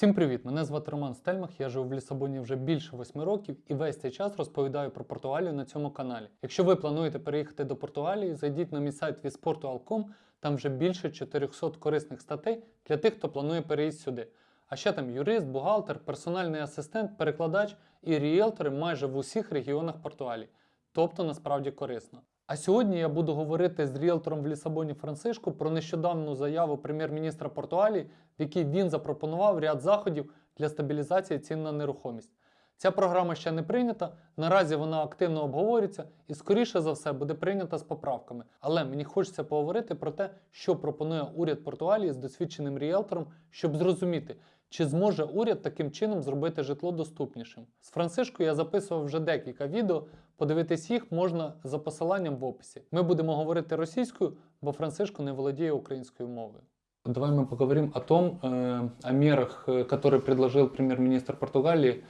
Всім привіт! Мене звати Роман Стельмах. Я живу в Лісабоні вже більше восьми років і весь цей час розповідаю про Португалію на цьому каналі. Якщо ви плануєте переїхати до Португалії, зайдіть на мій сайт visportual.com, там вже більше 400 корисних статей для тих, хто планує переїзд сюди. А ще там юрист, бухгалтер, персональний асистент, перекладач і ріелтори майже в усіх регіонах Португалії. Тобто насправді корисно. А сьогодні я буду говорити з ріелтором в Лісабоні Францишко про нещодавну заяву прем'єр-міністра Португалії, в якій він запропонував ряд заходів для стабілізації цін на нерухомість. Ця програма ще не прийнята, наразі вона активно обговорюється і, скоріше за все, буде прийнята з поправками. Але мені хочеться поговорити про те, що пропонує уряд Португалії з досвідченим ріелтором, щоб зрозуміти, чи зможе уряд таким чином зробити житло доступнішим. З Францишкою я записував вже декілька відео. Подивитись їх можна за посиланням в описі. Ми будемо говорити російською, бо Францишко не володіє українською мовою. Давай мы поговорим о том, э, о мерах, э, которые предложил премьер-министр Португалии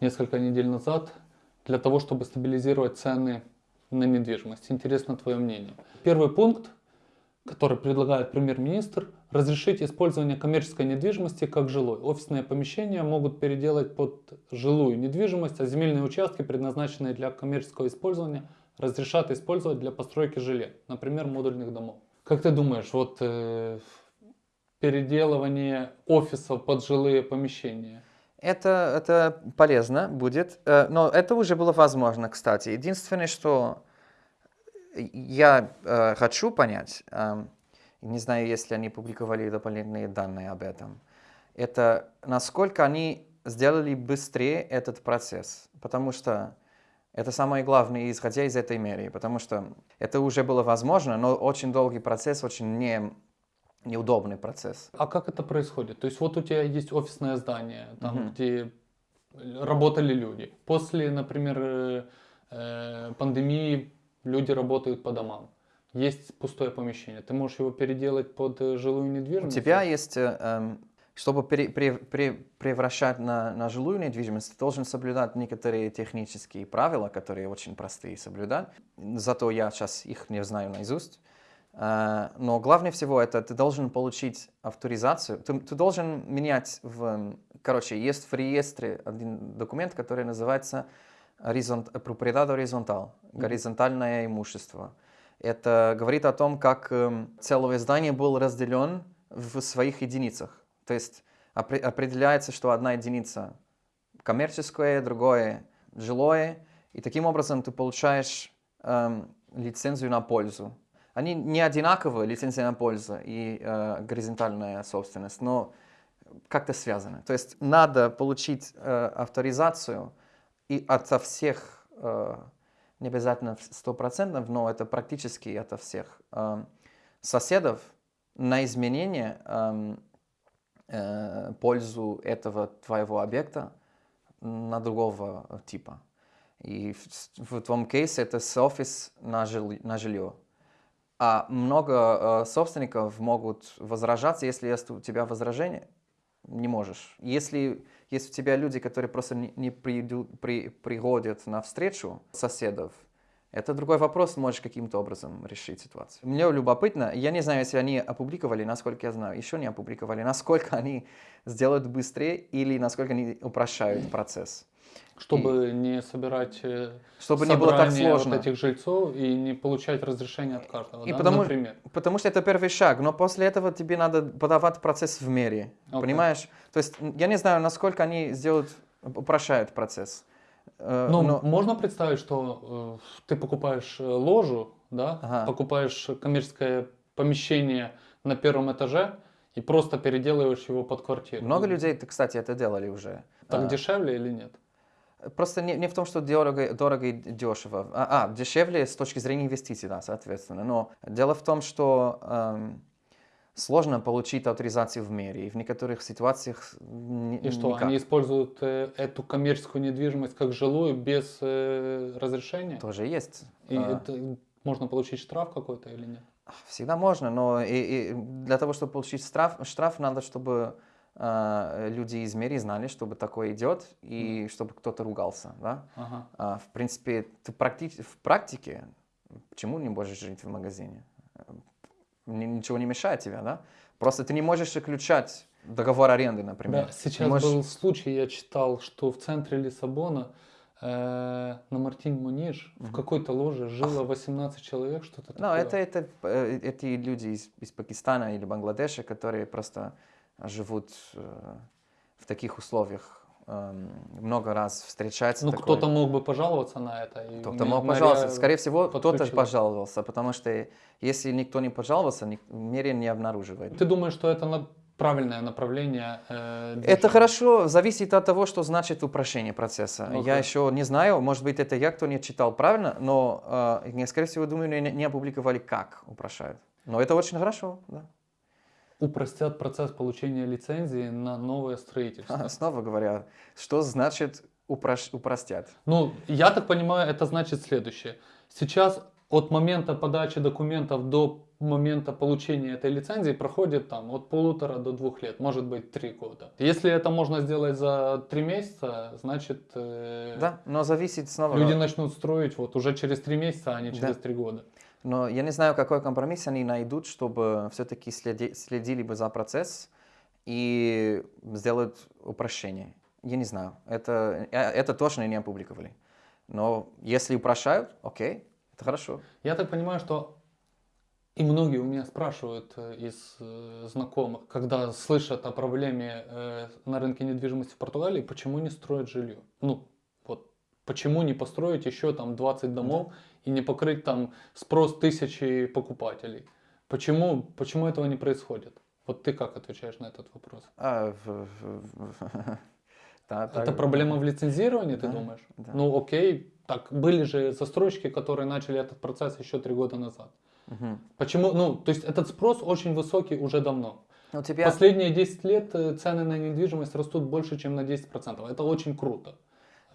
несколько недель назад для того, чтобы стабилизировать цены на недвижимость. Интересно твое мнение. Первый пункт, который предлагает премьер-министр, разрешить использование коммерческой недвижимости как жилой. Офисные помещения могут переделать под жилую недвижимость, а земельные участки, предназначенные для коммерческого использования, разрешат использовать для постройки жилья, например, модульных домов. Как ты думаешь, вот э, переделывание офисов под жилые помещения? Это, это полезно будет, э, но это уже было возможно, кстати. Единственное, что я э, хочу понять, э, не знаю, если они публиковали дополнительные данные об этом, это насколько они сделали быстрее этот процесс. Потому что это самое главное, исходя из этой меры. Потому что это уже было возможно, но очень долгий процесс, очень не, неудобный процесс. А как это происходит? То есть вот у тебя есть офисное здание, там, Мгм. где работали люди. После, например, э, э, пандемии люди работают по домам. Есть пустое помещение. Ты можешь его переделать под э, жилую У недвижимость? тебя есть, э, эм, чтобы пере- пре- пре- превращать на, на жилую недвижимость, ты должен соблюдать некоторые технические правила, которые очень простые соблюдать. Зато я сейчас их не знаю наизусть. Э, Но главное всего это ты должен получить авторизацию. Ты, ты должен менять в... м, Короче, есть в реестре один документ, который называется горизонт, propriedade horizontal, горизонтальное имущество. Это говорит о том, как эм, целое здание было разделен в своих единицах. То есть опре- определяется, что одна единица коммерческое, другое жилое, и таким образом ты получаешь эм, лицензию на пользу. Они не одинаковые, лицензия на пользу и э, горизонтальная собственность, но как-то связаны. То есть надо получить э, авторизацию и ото всех, э, не обязательно 100%, но это практически ото всех э, соседов на изменение эм, э, пользу этого твоего объекта на другого э, типа. И в, в твоем кейсе это с офис на, жили- на жилье. А много э, собственников могут возражаться, если есть у тебя возражение, не можешь. Если есть у тебя люди, которые просто не придут, при, приходят на встречу соседов, это другой вопрос, можешь каким-то образом решить ситуацию. Мне любопытно, я не знаю, если они опубликовали, насколько я знаю, еще не опубликовали, насколько они сделают быстрее или насколько они упрощают процесс. Чтобы не собирать э, Чтобы не было так сложно. вот этих жильцов и не получать разрешение от каждого, И да, потому- например. Потому что это первый шаг, но после этого тебе надо подавать процесс в мере, Окей. понимаешь? То есть я не знаю, насколько они сделают, упрощают процесс. Э, Ну, но- можно представить, что э, ты покупаешь э, ложу, да, Ага. покупаешь коммерческое помещение на первом этаже и просто переделываешь его под квартиру. Много людей, кстати, это делали уже. Так А, дешевле или нет? Просто не, не в том, что дорого, дорого и дешево. А, а, дешевле с точки зрения инвестиций, да, соответственно. Но дело в том, что эм, сложно получить авторизацию в мире. И в некоторых ситуациях ни- И что, никак. они используют э, эту коммерческую недвижимость как жилую без э, разрешения? Тоже есть. И А, это можно получить штраф какой-то или нет? Всегда можно, но и, и для того, чтобы получить штраф, штраф надо, чтобы люди из мира знали, чтобы такое идет, и чтобы кто-то ругался, да. Ага. А, в принципе, ты практи- в практике почему не можешь жить в магазине? Ни- Ничего не мешает тебе, да? Просто ты не можешь исключать договор аренды, например. Да, сейчас можешь- был случай, я читал, что в центре Лиссабона э, на Мартин Муниш в Мгм. какой-то ложе жило 18 человек, что-то Ну, такое. это, это э, эти люди из, из Пакистана или Бангладеша, которые просто живут э, в таких условиях, эм, много раз встречаются. Ну, кто-то мог бы пожаловаться на это. Кто-то мог пожаловаться. Скорее всего, кто-то пожаловался, потому что если никто не пожаловался, мэрия не обнаруживает. Ты думаешь, что это на- правильное направление? э, Это движения? хорошо, зависит от того, что значит упрощение процесса. Окей. Я еще не знаю, может быть, это я, кто не читал правильно, но, э, я, скорее всего, думаю, не, не опубликовали, как упрощают. Но это очень хорошо, да. Упростят процесс получения лицензии на новое строительство. Снова говоря, что значит упрощ- упростят? Ну, я так понимаю, это значит следующее. Сейчас от момента подачи документов до момента получения этой лицензии проходит там от полутора до двух лет, может быть три года. Если это можно сделать за три месяца, значит э, Да, но зависит снова. люди начнут строить вот уже через три месяца, а не через Да. три года. Но я не знаю, какой компромисс они найдут, чтобы все-таки следи- следили бы за процесс и сделают упрощение. Я не знаю. Это, э, это точно не опубликовали. Но если упрощают, окей, это хорошо. Я так понимаю, что и многие у меня спрашивают э, из э, знакомых, когда слышат о проблеме на рынке недвижимости в Португалии, почему не строят жилье? Ну, почему не построить еще там 20 домов и не покрыть там спрос тысячи покупателей? Почему, почему этого не происходит? Вот ты как отвечаешь на этот вопрос? А, в- в- Да, Это так- проблема в лицензировании, ты Да, думаешь? да. Ну окей, так были же застройщики, которые начали этот процесс еще три года назад. Мгм. Почему? Ну, то есть этот спрос очень высокий уже давно. У тебя... Последние 10 лет э, цены на недвижимость растут больше, чем на 10%. Это очень круто.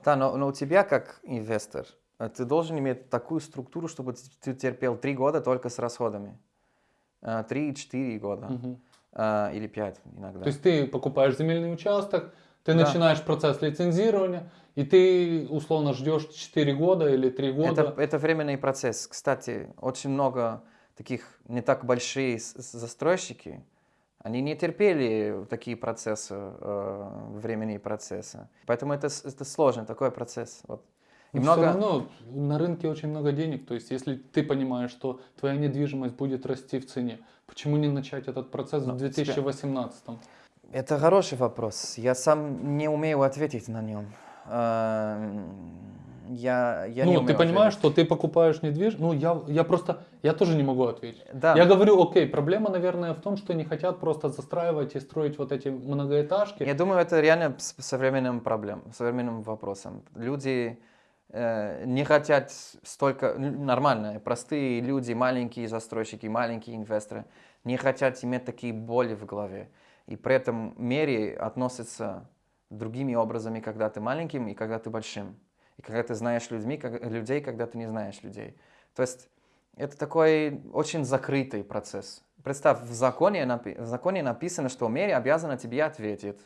Да, но, но у тебя как инвестор, э, ты должен иметь такую структуру, чтобы ты терпел три года только с расходами. Э, Три-четыре года. Э, Или пять иногда. То есть ты покупаешь земельный участок, ты Да. начинаешь процесс лицензирования, и ты условно ждешь 4 года или 3 года. Это, это временный процесс. Кстати, очень много таких не так большие застройщики, они не терпели такие процессы, э, временные процессы. Поэтому это, это сложный такой процесс. Вот. И Но много... все равно на рынке очень много денег. То есть, если ты понимаешь, что твоя недвижимость будет расти в цене, почему не начать этот процесс Но в тебя- 2018? Это хороший вопрос. Я сам не умею ответить на нем. Я, я не ну, ты умею понимаешь, ответить. что ты покупаешь недвижимость. Ну, я, я просто, я тоже не могу ответить. Да. Я говорю, окей, проблема, наверное, в том, что не хотят просто застраивать и строить вот эти многоэтажки. Я думаю, это реально с- современным проблем, современным вопросом. Люди э, не хотят столько, нормально, простые люди, маленькие застройщики, маленькие инвесторы, не хотят иметь такие боли в голове. И при этом мере относятся другими образами, когда ты маленьким и когда ты большим. И когда ты знаешь людьми, как- людей, когда ты не знаешь людей. То есть это такой очень закрытый процесс. Представь, в законе, в законе написано, что мере обязана тебе ответить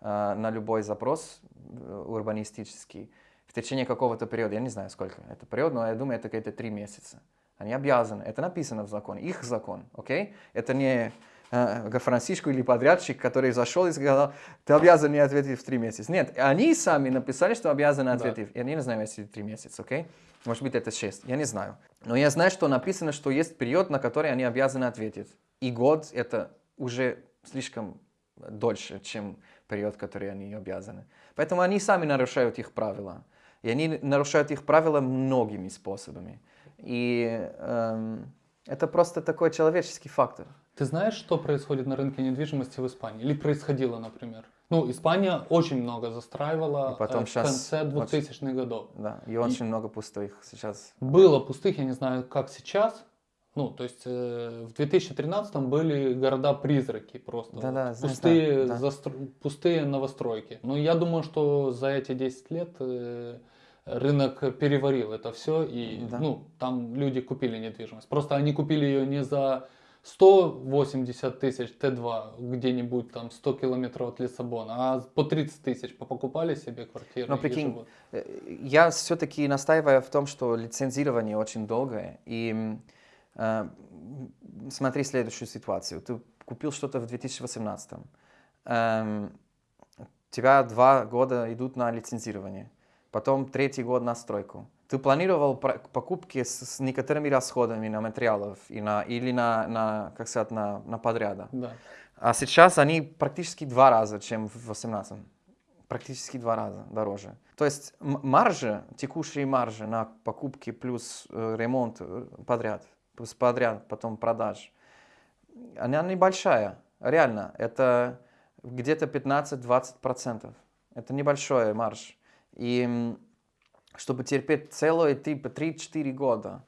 э, на любой запрос э, урбанистический в течение какого-то периода. Я не знаю, сколько это период, но я думаю, это где-то три месяца. Они обязаны. Это написано в законе. Их закон, окей? Это не э, Франциско или подрядчик, который зашел и сказал, ты обязан мне ответить в три месяца. Нет, они сами написали, что обязаны Да. ответить. Я не знаю, если три месяца, окей? Может быть, это шесть, я не знаю. Но я знаю, что написано, что есть период, на который они обязаны ответить. И год это уже слишком дольше, чем период, который они обязаны. Поэтому они сами нарушают их правила. И они нарушают их правила многими способами. И эм, это просто такой человеческий фактор. Ты знаешь, что происходит на рынке недвижимости в Испании? Или происходило, например? Ну, Испания очень много застраивала И потом э, в конце 2000-х годов. Да, и очень много пустых сейчас. Было пустых, я не знаю, как сейчас. Ну, то есть э, в 2013 были города-призраки просто. Да-да, вот. пустые, да. застро- пустые новостройки. Но я думаю, что за эти 10 лет э, рынок переварил это все, и Да. ну, там люди купили недвижимость. Просто они купили ее не за 180 тысяч Т2 где-нибудь там 100 километров от Лиссабона, а по 30 тысяч покупали себе квартиры. Но прикинь. Э, Я все-таки настаиваю в том, что лицензирование очень долгое. И э, смотри следующую ситуацию. Ты купил что-то в 2018. эм, у тебя два года идут на лицензирование, потом третий год на стройку. Ты планировал покупки с, с некоторыми расходами на материалов и на, или на, на, как сказать, на, на подряда. Да. А сейчас они практически два раза, чем в 18 Практически два раза дороже. То есть м- маржа, текущие маржи на покупки плюс э, ремонт э, подряд, плюс подряд, потом продаж, она небольшая. Реально, это где-то 15-20%. Это небольшой марж. И чтобы терпеть целые типа 3-4 года,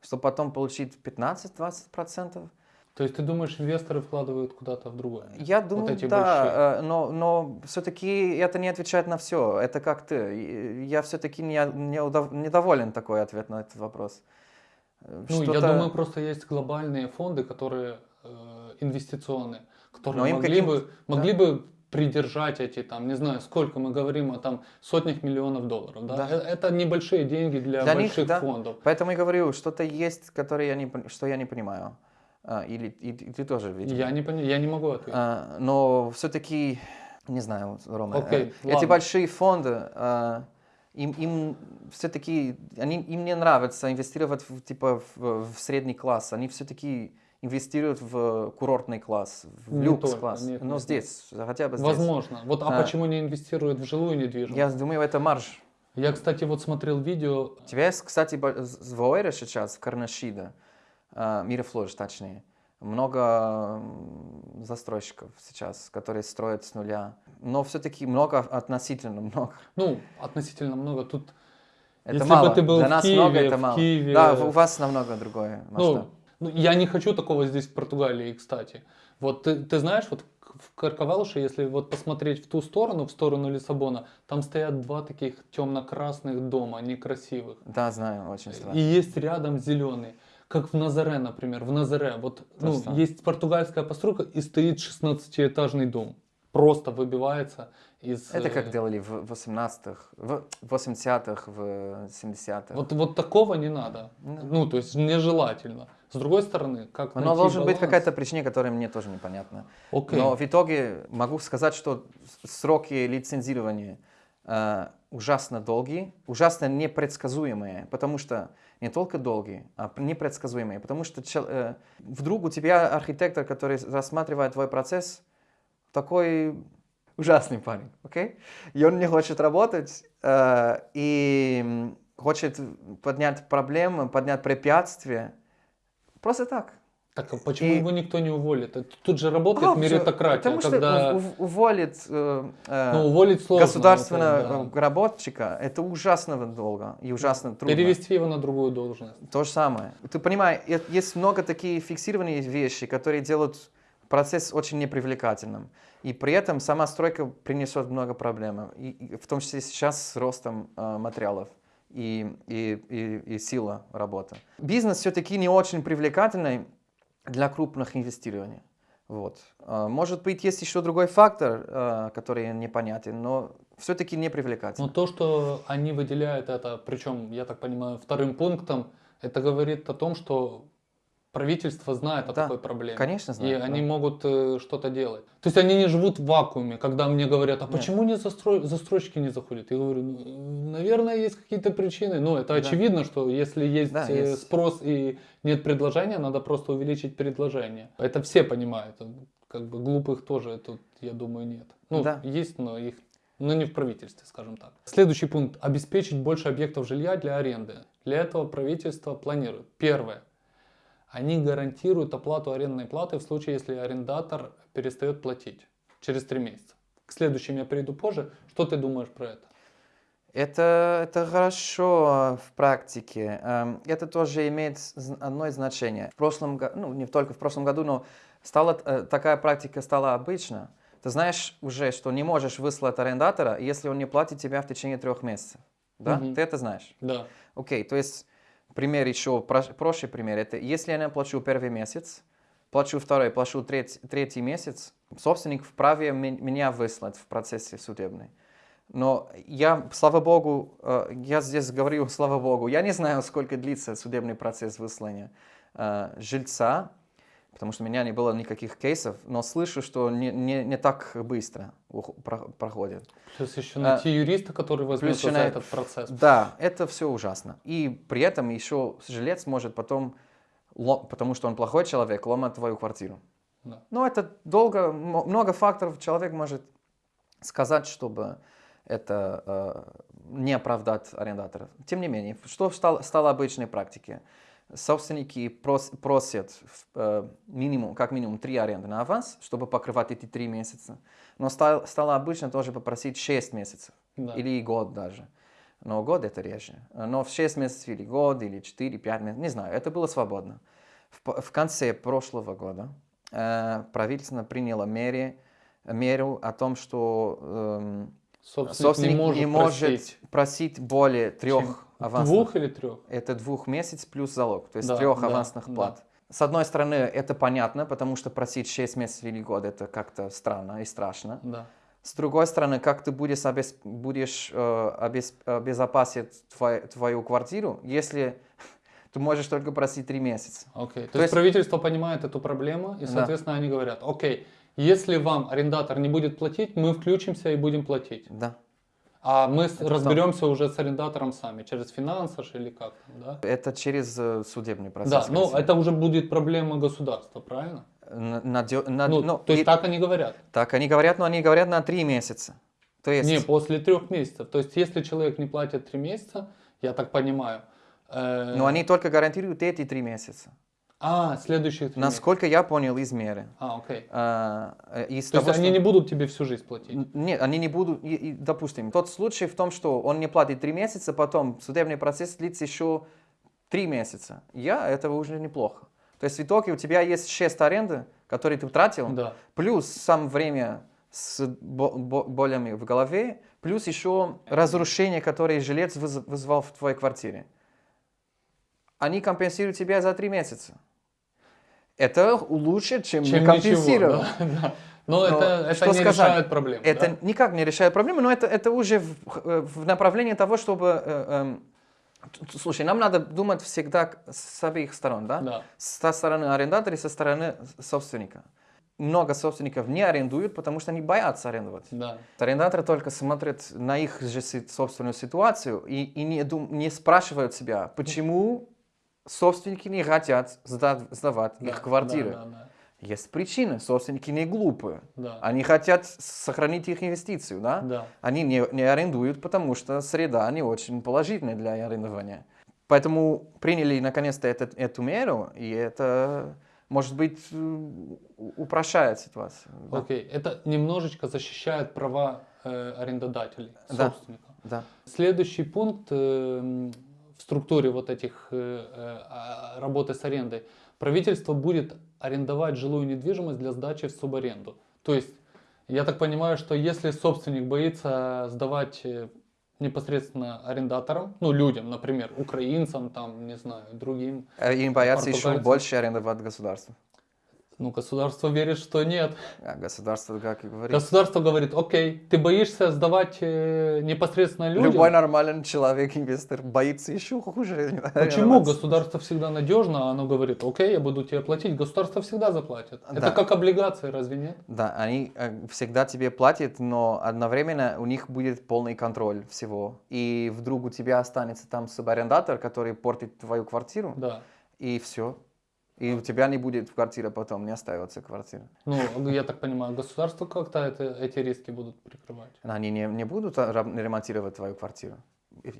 чтобы потом получить 15-20%, То есть ты думаешь, инвесторы вкладывают куда-то в другое? Я думаю, эти да, э, но, но все-таки это не отвечает на все. Это как ты. Я все-таки не, не удов- недоволен такой ответ на этот вопрос. Э, Ну, я думаю, просто есть глобальные фонды, которые э, инвестиционные, которые Но могли, бы, могли бы придержать эти, там, не знаю, сколько мы говорим о там сотнях миллионов долларов. Да? Да. Э, Это небольшие деньги для, Для них, больших да. фондов. Поэтому я говорю, что-то есть, которое я не, что я не понимаю. А, или и, и ты тоже, видимо. Я не, пони- я не могу ответить. А, но все-таки, не знаю, Рома, Окей, э, эти ладно. большие фонды, а, им, им все-таки, они, им не нравится инвестировать в, типа, в, в средний класс, они все-таки инвестируют в курортный класс, в люкс-класс. но нет, здесь, хотя бы здесь. Возможно. Вот, а, А. почему не инвестируют в жилую недвижимость? Я думаю, это марж. Я, кстати, вот смотрел видео. У тебя есть, кстати, в Оэре сейчас, в Карнашида, а, Мирофлож точнее, много застройщиков сейчас, которые строят с нуля. Но все-таки много, относительно много. Ну, относительно много. Тут Это Если бы мало. ты был Для в нас Киеве, много, это мало. Киеве- Да, у вас намного другое масштаб. Ну, ну, я не хочу такого здесь в Португалии, кстати. Вот ты, ты знаешь, вот в Карковалуше, если вот посмотреть в ту сторону, в сторону Лиссабона, там стоят два таких темно-красных дома, некрасивых. Да, знаю, очень И страшно. есть рядом зеленый. Как в Назаре, например. В Назаре вот ну, есть португальская постройка и стоит 16-этажный дом. Просто выбивается из... Это э, как делали в 18-х, в 80-х, в 70-х. Вот, вот такого не надо. Да. Ну, то есть нежелательно. С другой стороны, как Но найти должен быть баланс? какая-то причина, которая мне тоже непонятна. Окей. Но в итоге могу сказать, что сроки лицензирования э, ужасно долгие, ужасно непредсказуемые, потому что не только долгие, а непредсказуемые, потому что э, вдруг у тебя архитектор, который рассматривает твой процесс, такой ужасный парень, окей? И он не хочет работать, э, и хочет поднять проблемы, поднять препятствия, просто так. Так а почему И- его никто не уволит? Тут же работает А, меритократия, Потому что когда ув- уволит э, э, ну, уволить сложно. государственного это, да. работника, это ужасно долго и ужасно трудно. Перевести его на другую должность. То же самое. Ты понимаешь, есть много таких фиксированных вещи, которые делают процесс очень непривлекательным. И при этом сама стройка принесет много проблем. И, и в том числе сейчас с ростом э, материалов и, и, и, и сила работы. Бизнес все-таки не очень привлекательный для крупных инвестирований. Вот. А, Может быть, есть еще другой фактор, э, который непонятен, но все-таки не Но привлекательный. то, что они выделяют это, причем, я так понимаю, вторым пунктом, это говорит о том, что правительство знает о Да, такой проблеме. конечно, И знает, они да. могут э, что-то делать. То есть они не живут в вакууме, когда мне говорят, а Нет. почему не застрой... застройщики не заходят? Я говорю, ну, наверное, есть какие-то причины. Ну, это Да. очевидно, что если есть, Да, э, есть. спрос и нет предложения, надо просто увеличить предложение. Это все понимают. Как бы глупых тоже тут, я думаю, нет. Ну, Да. есть, но их но не в правительстве, скажем так. Следующий пункт. Обеспечить больше объектов жилья для аренды. Для этого правительство планирует. Первое. Они гарантируют оплату арендной платы в случае, если арендатор перестает платить через три месяца. К следующим я перейду позже. Что ты думаешь про это? Это, это хорошо в практике. Эм, Это тоже имеет одно значение. В прошлом году, ну не только в прошлом году, но стала, э, такая практика стала обычна. Ты знаешь уже, что не можешь выслать арендатора, если он не платит тебя в течение трех месяцев. Да? Мгм. Ты это знаешь? Да. Окей, то есть пример еще, проще пример. Это если я не плачу первый месяц, плачу второй, плачу третий, третий месяц, собственник вправе ме- меня выслать в процессе судебной. Но я, слава богу, э, я здесь говорю, слава богу, я не знаю, сколько длится судебный процесс выслания э, жильца. Потому что у меня не было никаких кейсов, но слышу, что не, не, не так быстро проходит. Плюс еще А, найти юриста, который возьмется за на- этот процесс. Да, это все ужасно. И при этом еще жилец может потом, потому что он плохой человек, ломать твою квартиру. Да. Но это долго, много факторов человек может сказать, чтобы это э, не оправдать арендаторов. Тем не менее, что стало, стало обычной практикой? Собственники прос- просят э, минимум, как минимум три аренды на аванс, чтобы покрывать эти три месяца. Но стало, стало обычно тоже попросить 6 месяцев Да. или год даже. Но год это реже. Но в 6 месяцев или год, или 4-5 месяцев, не знаю, это было свободно. В, в конце прошлого года э, правительство приняло мере, меру о том, что эм, Собственник, собственник не может, просить просить более трех авансных. Двух или трех? Это двух месяцев плюс залог, то есть Да, трех да, авансных да. плат. С одной стороны, это понятно, потому что просить 6 месяцев или год это как-то странно и страшно. Да. С другой стороны, как ты будешь, обес- будешь э, обес- обезопасить твой- твою квартиру, если ты можешь только просить 3 месяца? Окей. То, То есть есть- правительство понимает эту проблему, и, Да. соответственно, они говорят, окей, если вам арендатор не будет платить, мы включимся и будем платить. Да. А мы Это разберемся уже с арендатором сами, через финансаж или как там, да? Это через э, судебный процесс. Да, ну скорее это уже будет проблема государства, правильно? надё- над- Ну, ну, то есть и- так они говорят. так они говорят, но они говорят на 3 месяца. То есть, Не, после трех месяцев. То есть если человек не платит три месяца, я так понимаю. э, но они только гарантируют эти 3 месяца. А, следующих три. Насколько я понял из меры. А, окей. А, э, из То есть того, они что- не будут тебе всю жизнь платить? Нет, они не будут, и- и, допустим, тот случай в том, что он не платит три месяца, потом судебный процесс длится еще три месяца. Я, этого уже неплохо. То есть в итоге у тебя есть шесть аренды, которые ты тратил, Да. плюс сам время с бо- бо- болями в голове, плюс еще разрушение, которое жилец выз- вызвал в твоей квартире. Они компенсируют тебя за три месяца. Это лучше, чем, Чем не компенсировать. ничего. Да, да. Но, Но это, это что не сказать? решает проблему. Это да? никак не решает проблему, но это, это уже в, э, в направлении того, чтобы... э, т- слушай, нам надо думать всегда с обеих сторон, да? Да. Со стороны арендатора и со стороны собственника. Много собственников не арендуют, потому что они боятся арендовать. Да. Арендаторы только смотрят на их же собственную ситуацию и, и не, дум- не спрашивают себя, почему собственники не хотят сдавать да, их квартиры. Да, да, Есть причины, собственники не глупые. да. Они хотят сохранить их инвестицию, да? Да. Они не, не арендуют, потому что среда не очень положительная для арендования. Поэтому приняли наконец-то эту меру, и это, может быть, э, упрощает ситуацию. Да. Окей. Это немножечко защищает права э, арендодателей, Да. собственников. Да. Следующий пункт э, в структуре вот этих э, э, а, работы с арендой. Правительство будет арендовать жилую недвижимость для сдачи в субаренду. То есть, я так понимаю, что если собственник боится сдавать э, непосредственно арендаторам, ну, людям, например, украинцам, там, не знаю, другим, Им боятся еще больше арендовать государство. Ну, государство верит, что нет. А государство, как и говорит, Государство говорит, окей, ты боишься сдавать э, непосредственно людям. любой нормальный человек, инвестор, боится еще хуже. Почему государство всегда надежно, а оно говорит, окей, я буду тебе платить, государство всегда заплатит. Да. Это как облигации, разве нет? Да, они э, всегда тебе платят, но одновременно у них будет полный контроль всего. И вдруг у тебя останется там субарендатор, который портит твою квартиру, Да. и все. И у тебя не будет квартира потом, не остается квартира. Ну, я так понимаю, государство как-то это, эти риски будут прикрывать. Они не, не будут а, ремонтировать твою квартиру.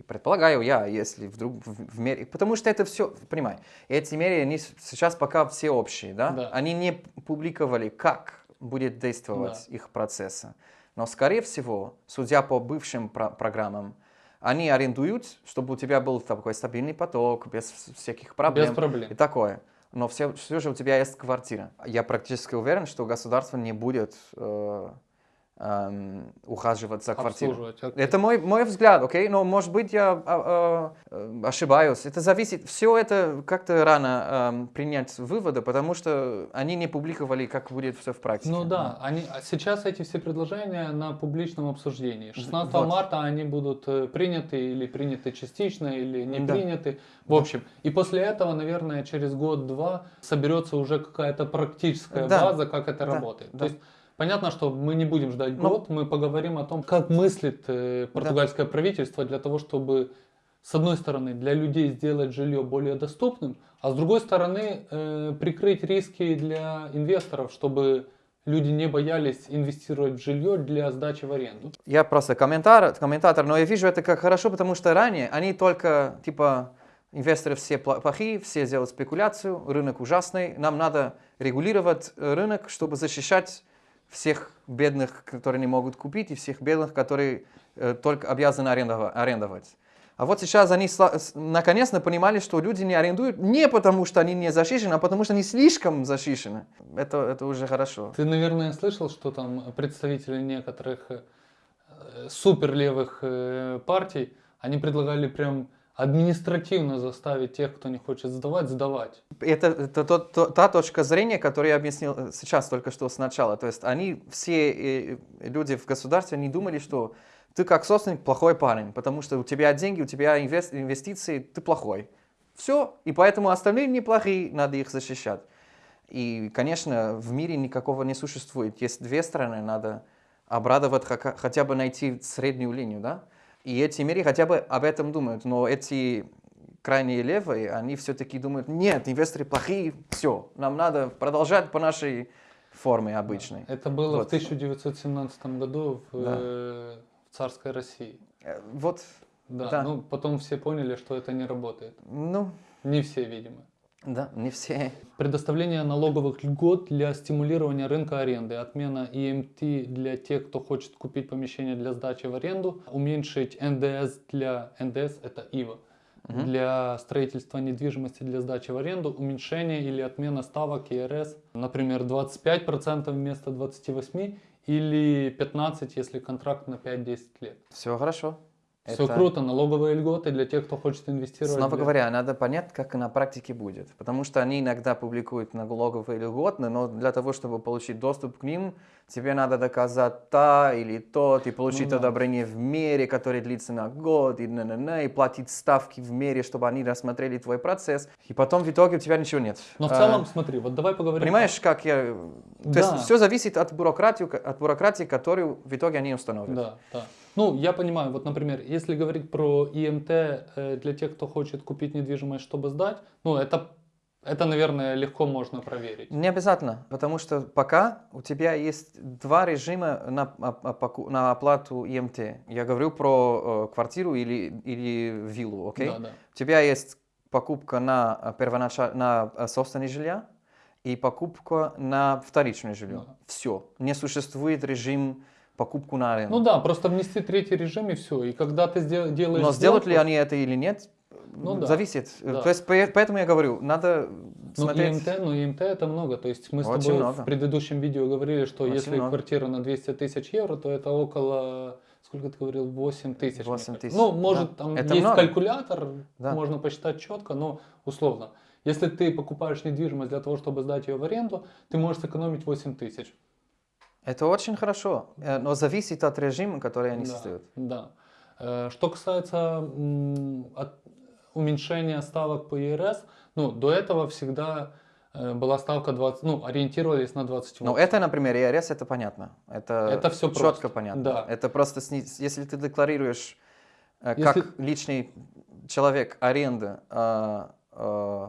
Предполагаю я, если вдруг в, в мере... Потому что это все, понимай, эти меры, они сейчас пока все общие, да? Да. Они не публиковали, как будет действовать их процессы. Но, скорее всего, судя по бывшим про- программам, они арендуют, чтобы у тебя был такой стабильный поток, без всяких проблем. Без проблем. И такое. Но все, все же у тебя есть квартира. Я практически уверен, что государство не будет э, эм, ухаживать за квартирой. Обслуживать. окей. Это мой, мой взгляд, окей? Но, может быть, я а, а, э, ошибаюсь. Это зависит, все это как-то рано эм, принять выводы, потому что они не публиковали, как будет все в практике. Ну да, они, а сейчас эти все предложения на публичном обсуждении. 16 Вот. марта они будут э, приняты или приняты частично, или не Да. приняты. В общем, и после этого, наверное, через год-два соберется уже какая-то практическая Да. база, как это Да, работает. да. То есть понятно, что мы не будем ждать Ну. год, мы поговорим о том, как мыслит э, португальское правительство для того, чтобы с одной стороны, для людей сделать жилье более доступным, а с другой стороны, э, прикрыть риски для инвесторов, чтобы люди не боялись инвестировать в жилье для сдачи в аренду. Я просто комментатор, комментатор, но я вижу это как хорошо, потому что ранее они только, типа, инвесторы все плохие, все делают спекуляцию, рынок ужасный, нам надо регулировать э, рынок, чтобы защищать всех бедных, которые не могут купить, и всех бедных, которые э, только обязаны арендова- арендовать. А вот сейчас они наконец-то понимали, что люди не арендуют не потому, что они не защищены, а потому, что они слишком защищены. Это, это уже хорошо. Ты, наверное, слышал, что там представители некоторых э, суперлевых э, партий, они предлагали прям административно заставить тех, кто не хочет сдавать, сдавать. Это, это тот- то- та точка зрения, которую я объяснил э, сейчас только что сначала. То есть они, все э, люди в государстве, они думали, что ты как собственник плохой парень, потому что у тебя деньги, у тебя инвес- инвестиции, ты плохой. Все, и поэтому остальные неплохие, надо их защищать. И, конечно, в мире никакого не существует. Есть две стороны, надо обрадовать, хотя бы найти среднюю линию, да? И эти мире хотя бы об этом думают. Но эти крайние левые, они все-таки думают, нет, инвесторы плохие, все, нам надо продолжать по нашей форме обычной. Это было Вот. в 1917 году в, Да. э, в царской России. Э, Вот, Да, Да. ну потом все поняли, что это не работает. ну, Не все, видимо. Да, не все. Предоставление налоговых льгот для стимулирования рынка аренды, отмена ИМТ для тех, кто хочет купить помещение для сдачи в аренду, уменьшить НДС для НДС это ИВА для строительства недвижимости для сдачи в аренду, уменьшение или отмена ставок ЕРС, например, 25% вместо 28 или 15, если контракт на 5-10 лет. Все хорошо. Все Это- круто, налоговые льготы для тех, кто хочет инвестировать. Снова для- говоря, надо понять, как на практике будет. Потому что они иногда публикуют налоговые льготы, но для того, чтобы получить доступ к ним, тебе надо доказать та или тот, и получить Ну да. одобрение в мере, которое длится на год, и, на -на -на, и платить ставки в мере, чтобы они рассмотрели твой процесс. И потом в итоге у тебя ничего нет. Но в А, целом, смотри, вот давай поговорим. Понимаешь, как я... То Да. есть все зависит от бюрократии, от бюрократии, которую в итоге они установят. Да, да. Ну, я понимаю, вот, например, если говорить про ИМТ э, для тех, кто хочет купить недвижимость, чтобы сдать, ну, это, это, наверное, легко можно проверить. Не обязательно, потому что пока у тебя есть два режима на, оп- опаку- на оплату ИМТ. Я говорю про э, квартиру или, или виллу, окей? Да, да. У тебя есть покупка на, первоначаль... на э, собственное жилье и покупка на вторичное жилье. Да. Все. Не существует режим покупку на аренду. Ну да, просто внести третий режим и все. И когда ты сдел- делаешь Но сделают ли они это или нет, Ну да, зависит. да. То есть по- поэтому я говорю, надо Ну, смотреть. ИМТ, ну, ИМТ это много. То есть мы с Очень тобой много. в предыдущем видео говорили, что Очень если много. квартира на 200 тысяч евро, то это около, сколько ты говорил, 8 тысяч. мне 8 кажется. тысяч, Ну, может, да. там Это есть много. калькулятор, Да. можно посчитать четко, но условно. Если ты покупаешь недвижимость для того, чтобы сдать ее в аренду, ты можешь сэкономить 8 тысяч. Это очень хорошо, э, но зависит от режима, который они Да, создают. да. Э, Что касается уменьшения ставок по ЕРС, ну, до этого всегда э, была ставка 20, ну, ориентировались на 28. Ну, это, например, ИРС, это понятно. Это, Это всё четко просто. понятно. Да. Это просто, если ты декларируешь Если- как личный человек аренда, э,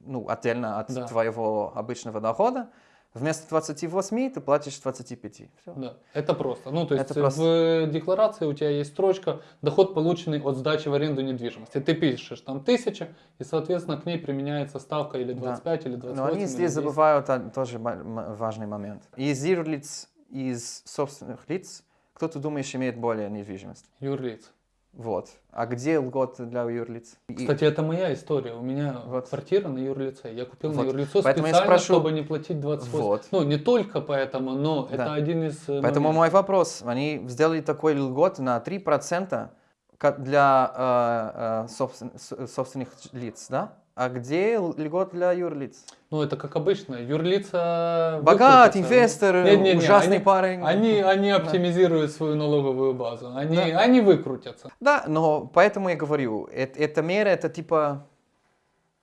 ну, отдельно от Да. твоего обычного дохода, вместо 28 ты платишь 25. Всё. Да, это просто. Ну, то есть Это просто. в декларации у тебя есть строчка «Доход, полученный от сдачи в аренду недвижимости». Ты пишешь там тысяча, и, соответственно, к ней применяется ставка или 25, или 28, Но они здесь 10. забывают о- тоже важный момент. Из юрлиц, из собственных лиц, кто ты думаешь имеет более недвижимость? Юрлиц. Вот. А где льготы для юрлиц? Кстати, это моя история. У меня Вот. квартира на юрлице. Я купил на Вот. юрлицо Поэтому специально, спрошу- чтобы не платить 28. Вот. Ну, не только поэтому, но Да. это один из э, Поэтому моментов. мой вопрос. Они сделали такой льгот на 3% ка- для э, э, собствен- собственных лиц, да? А где льгот для юрлиц? Ну, это как обычно. Юрлица... Богат, инвестор, Не-не-не, ужасный они- парень. Они, они оптимизируют свою налоговую базу. Они, Да. они выкрутятся. Да, но поэтому я говорю, эт- эта мера, это типа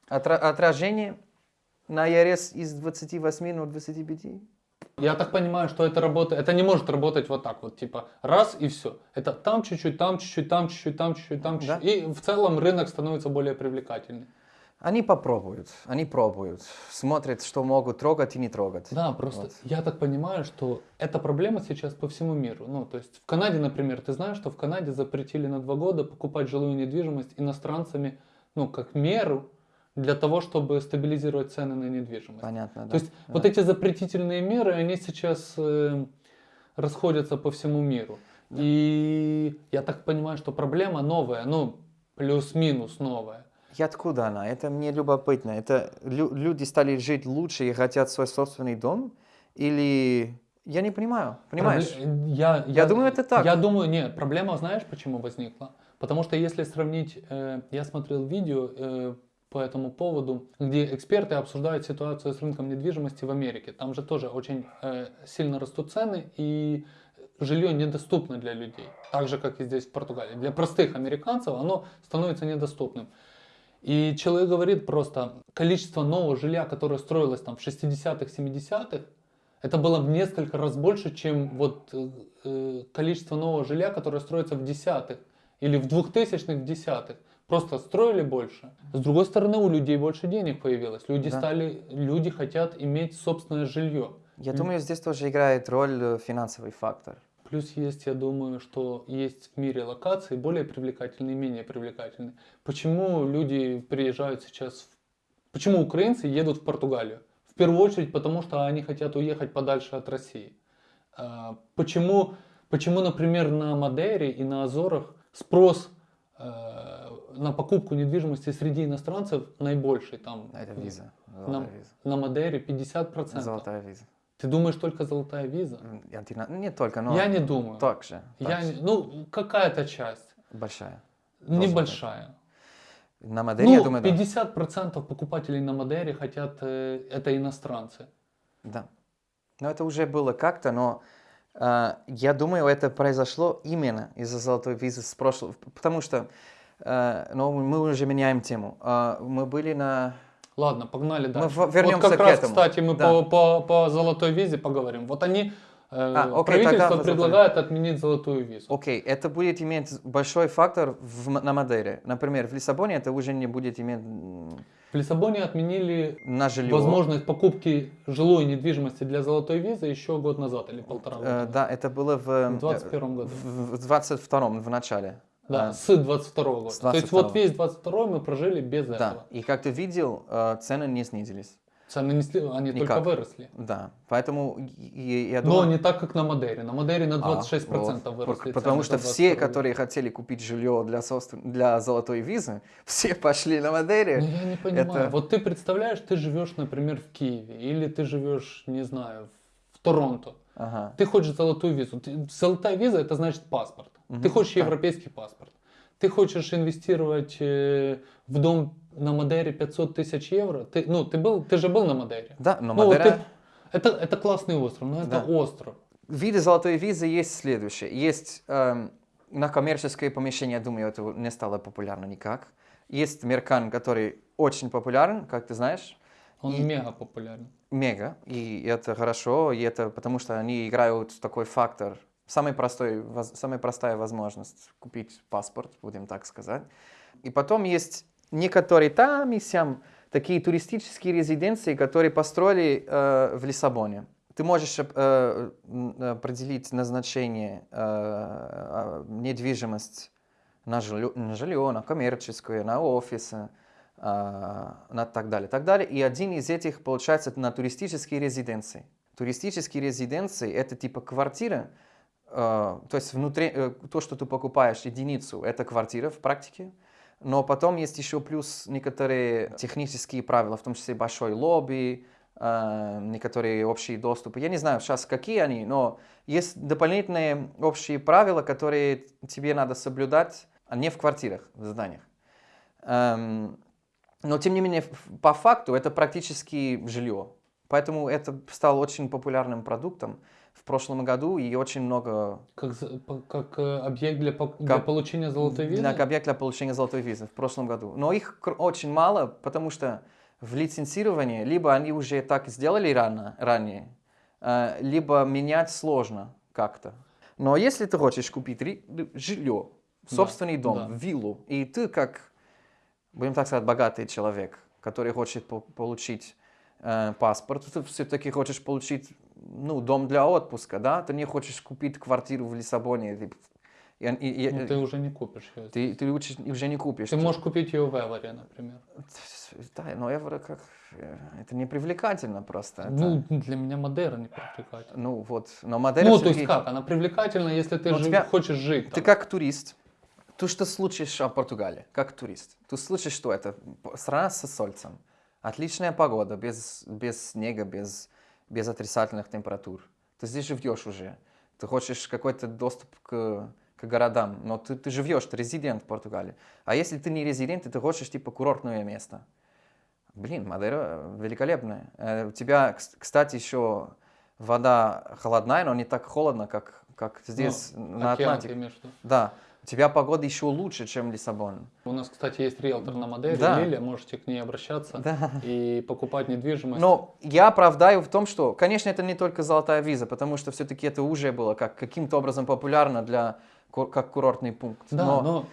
отра- отражение на ЕРС из 28 на 25. Я так понимаю, что это работает. Это не может работать вот так вот, типа раз и все. Это там чуть-чуть, там чуть-чуть, там чуть-чуть, там чуть-чуть, там чуть-чуть. Да. И в целом рынок становится более привлекательным. Они попробуют, они пробуют, смотрят, что могут трогать и не трогать. Да, просто Вот. я так понимаю, что эта проблема сейчас по всему миру. Ну, то есть в Канаде, например, ты знаешь, что в Канаде запретили на два года покупать жилую недвижимость иностранцами, ну, как меру для того, чтобы стабилизировать цены на недвижимость. Понятно, да. То есть Да. вот эти запретительные меры, они сейчас э, расходятся по всему миру. И я так понимаю, что проблема новая, ну, плюс-минус новая. И откуда она? Это мне любопытно. Это лю- люди стали жить лучше и хотят свой собственный дом? Или... Я не понимаю, понимаешь? Пробле- Я, Я думаю, это так. Я думаю, нет, проблема, знаешь, почему возникла? Потому что если сравнить, э, я смотрел видео э, по этому поводу, где эксперты обсуждают ситуацию с рынком недвижимости в Америке. Там же тоже очень э, сильно растут цены, и жилье недоступно для людей. Так же, как и здесь в Португалии. Для простых американцев оно становится недоступным. И человек говорит просто, количество нового жилья, которое строилось там в 60-х, 70-х, это было в несколько раз больше, чем вот э, количество нового жилья, которое строится в десятых или в двухтысячных в десятых. Просто строили больше. С другой стороны, у людей больше денег появилось. Люди Да. стали, люди хотят иметь собственное жилье. Я думаю, здесь тоже играет роль э, финансовый фактор. Плюс есть, я думаю, что есть в мире локации более привлекательные и менее привлекательные. Почему люди приезжают сейчас, в- почему украинцы едут в Португалию? В первую очередь потому, что они хотят уехать подальше от России. А, Почему, почему например, на Мадейре и на Азорах спрос э, на покупку недвижимости среди иностранцев наибольший? Там, Это виза. на, виза. на Мадейре 50%. Золотая виза. Ты думаешь только золотая виза? Антина- Не только, но... Я не думаю. Так же. так Я, же. не- ну, какая-то часть, Большая. небольшая. На модели, Ну, я думаю, да. 50% покупателей на Мадере хотят, э, это иностранцы. Да. Но это уже было как-то, но э, я думаю, это произошло именно из-за золотой визы с прошлого. Потому что, э, ну, мы уже меняем тему. Э, мы были на... Ладно, погнали дальше. в- вернемся вот как к раз, этому. кстати, мы Да. по, по, по золотой визе поговорим. Вот они, э, А, окей, правительство предлагает отменить золотую визу. Окей, это будет иметь большой фактор в, на Мадейре. Например, в Лиссабоне это уже не будет иметь В Лиссабоне отменили на жилье. возможность покупки жилой недвижимости для золотой визы еще год назад или полтора года. Э, да, это было в... В 21 году. В, в 22 в начале. Да, А, с 22 года. с То есть вот 22. весь 22 мы прожили без да. этого. И как ты видел, э, цены не снизились. Цены не сли- они Никак. только выросли. Да, поэтому я Но думаю... не так, как на Мадейре. На Мадейре на А, 26% вот. выросли. Потому что все, 22 которые хотели купить жилье для, собствен- для золотой визы, все пошли на Мадейре. Ну я не понимаю. это- Вот ты представляешь, ты живешь, например, в Киеве, или ты живешь, не знаю, в Торонто. Ага. Ты хочешь золотую визу. Золотая виза это значит паспорт. Ты хочешь так. европейский паспорт. Ты хочешь инвестировать э, в дом на Мадейре 500 тысяч евро. Ты, ну, ты, был, ты же был на Мадейре. Да, но Ну, вот Мадейра... ты- это, это классный остров, но это Да. остров. Виды золотой визы есть следующие. Есть эм, на коммерческое помещение, я думаю, это не стало популярно никак. Есть Меркан, который очень популярен, как ты знаешь, Он И- мега популярен. мега, и это хорошо, и это потому что они играют такой фактор. Самый простой, самая простая возможность купить паспорт, будем так сказать. И потом есть некоторые там и сям такие туристические резиденции, которые построили э, в Лиссабоне. Ты можешь э, м, определить назначение, э, э, недвижимость на жилье, на жилье, на коммерческое, на офисы, э, на так далее, так далее. И один из этих получается на туристические резиденции. Туристические резиденции это типа квартира э, то есть внутри, э, то, что ты покупаешь единицу, это квартира в практике, но потом есть еще плюс некоторые технические правила, в том числе большой лобби, э, некоторые общие доступы. Я не знаю сейчас, какие они, но есть дополнительные общие правила, которые тебе надо соблюдать, а не в квартирах, в зданиях. Эм, но, тем не менее, по факту это практически жилье. Поэтому это стало очень популярным продуктом в прошлом году, и очень много Как, как э, объект для, для Как- получения золотой визы? для объект для получения золотой визы в прошлом году. Но их очень мало, потому что в лицензировании либо они уже так сделали рано, ранее, э, либо менять сложно как-то. Но если ты хочешь купить жилье, Да, собственный дом, да. виллу, и ты как, будем так сказать, богатый человек, который хочет по- получить э, паспорт, ты все-таки хочешь получить ну, дом для отпуска, да? Ты не хочешь купить квартиру в Лиссабоне. И- и- и- Ну, ты уже не купишь ее. ты, ты лучше уже не купишь. Ты можешь купить ее в Эваре, например. Да, но евро как... э, Это не привлекательно просто. это- Ну, для меня Мадейра не привлекательна. ну вот, но модель Ну, то есть как? Она привлекательна, если ты Ну, жи- тебя- хочешь жить Ты там. как турист, ты что слышишь о Португалии, как турист? Ты слышишь, что это страна со солнцем, отличная погода, без, без снега, без, без отрицательных температур. Ты здесь живешь уже. Ты хочешь какой-то доступ к, к городам, но ты, ты живешь, ты резидент в Португалии. А если ты не резидент, и ты хочешь типа курортное место, блин, Мадейра великолепная. Э, У тебя, кс- кстати, еще вода холодная, но не так холодно, как, как здесь Ну, на океан, Атлантике. виду? Да, у тебя погода еще лучше, чем Лиссабон. У нас, кстати, есть риэлтор на Мадейре, Да. Лилия, можете к ней обращаться Да. и покупать недвижимость. Но я оправдаю в том, что, конечно, это не только золотая виза, потому что все-таки это уже было как, каким-то образом популярно для, как курортный пункт. Да, но, но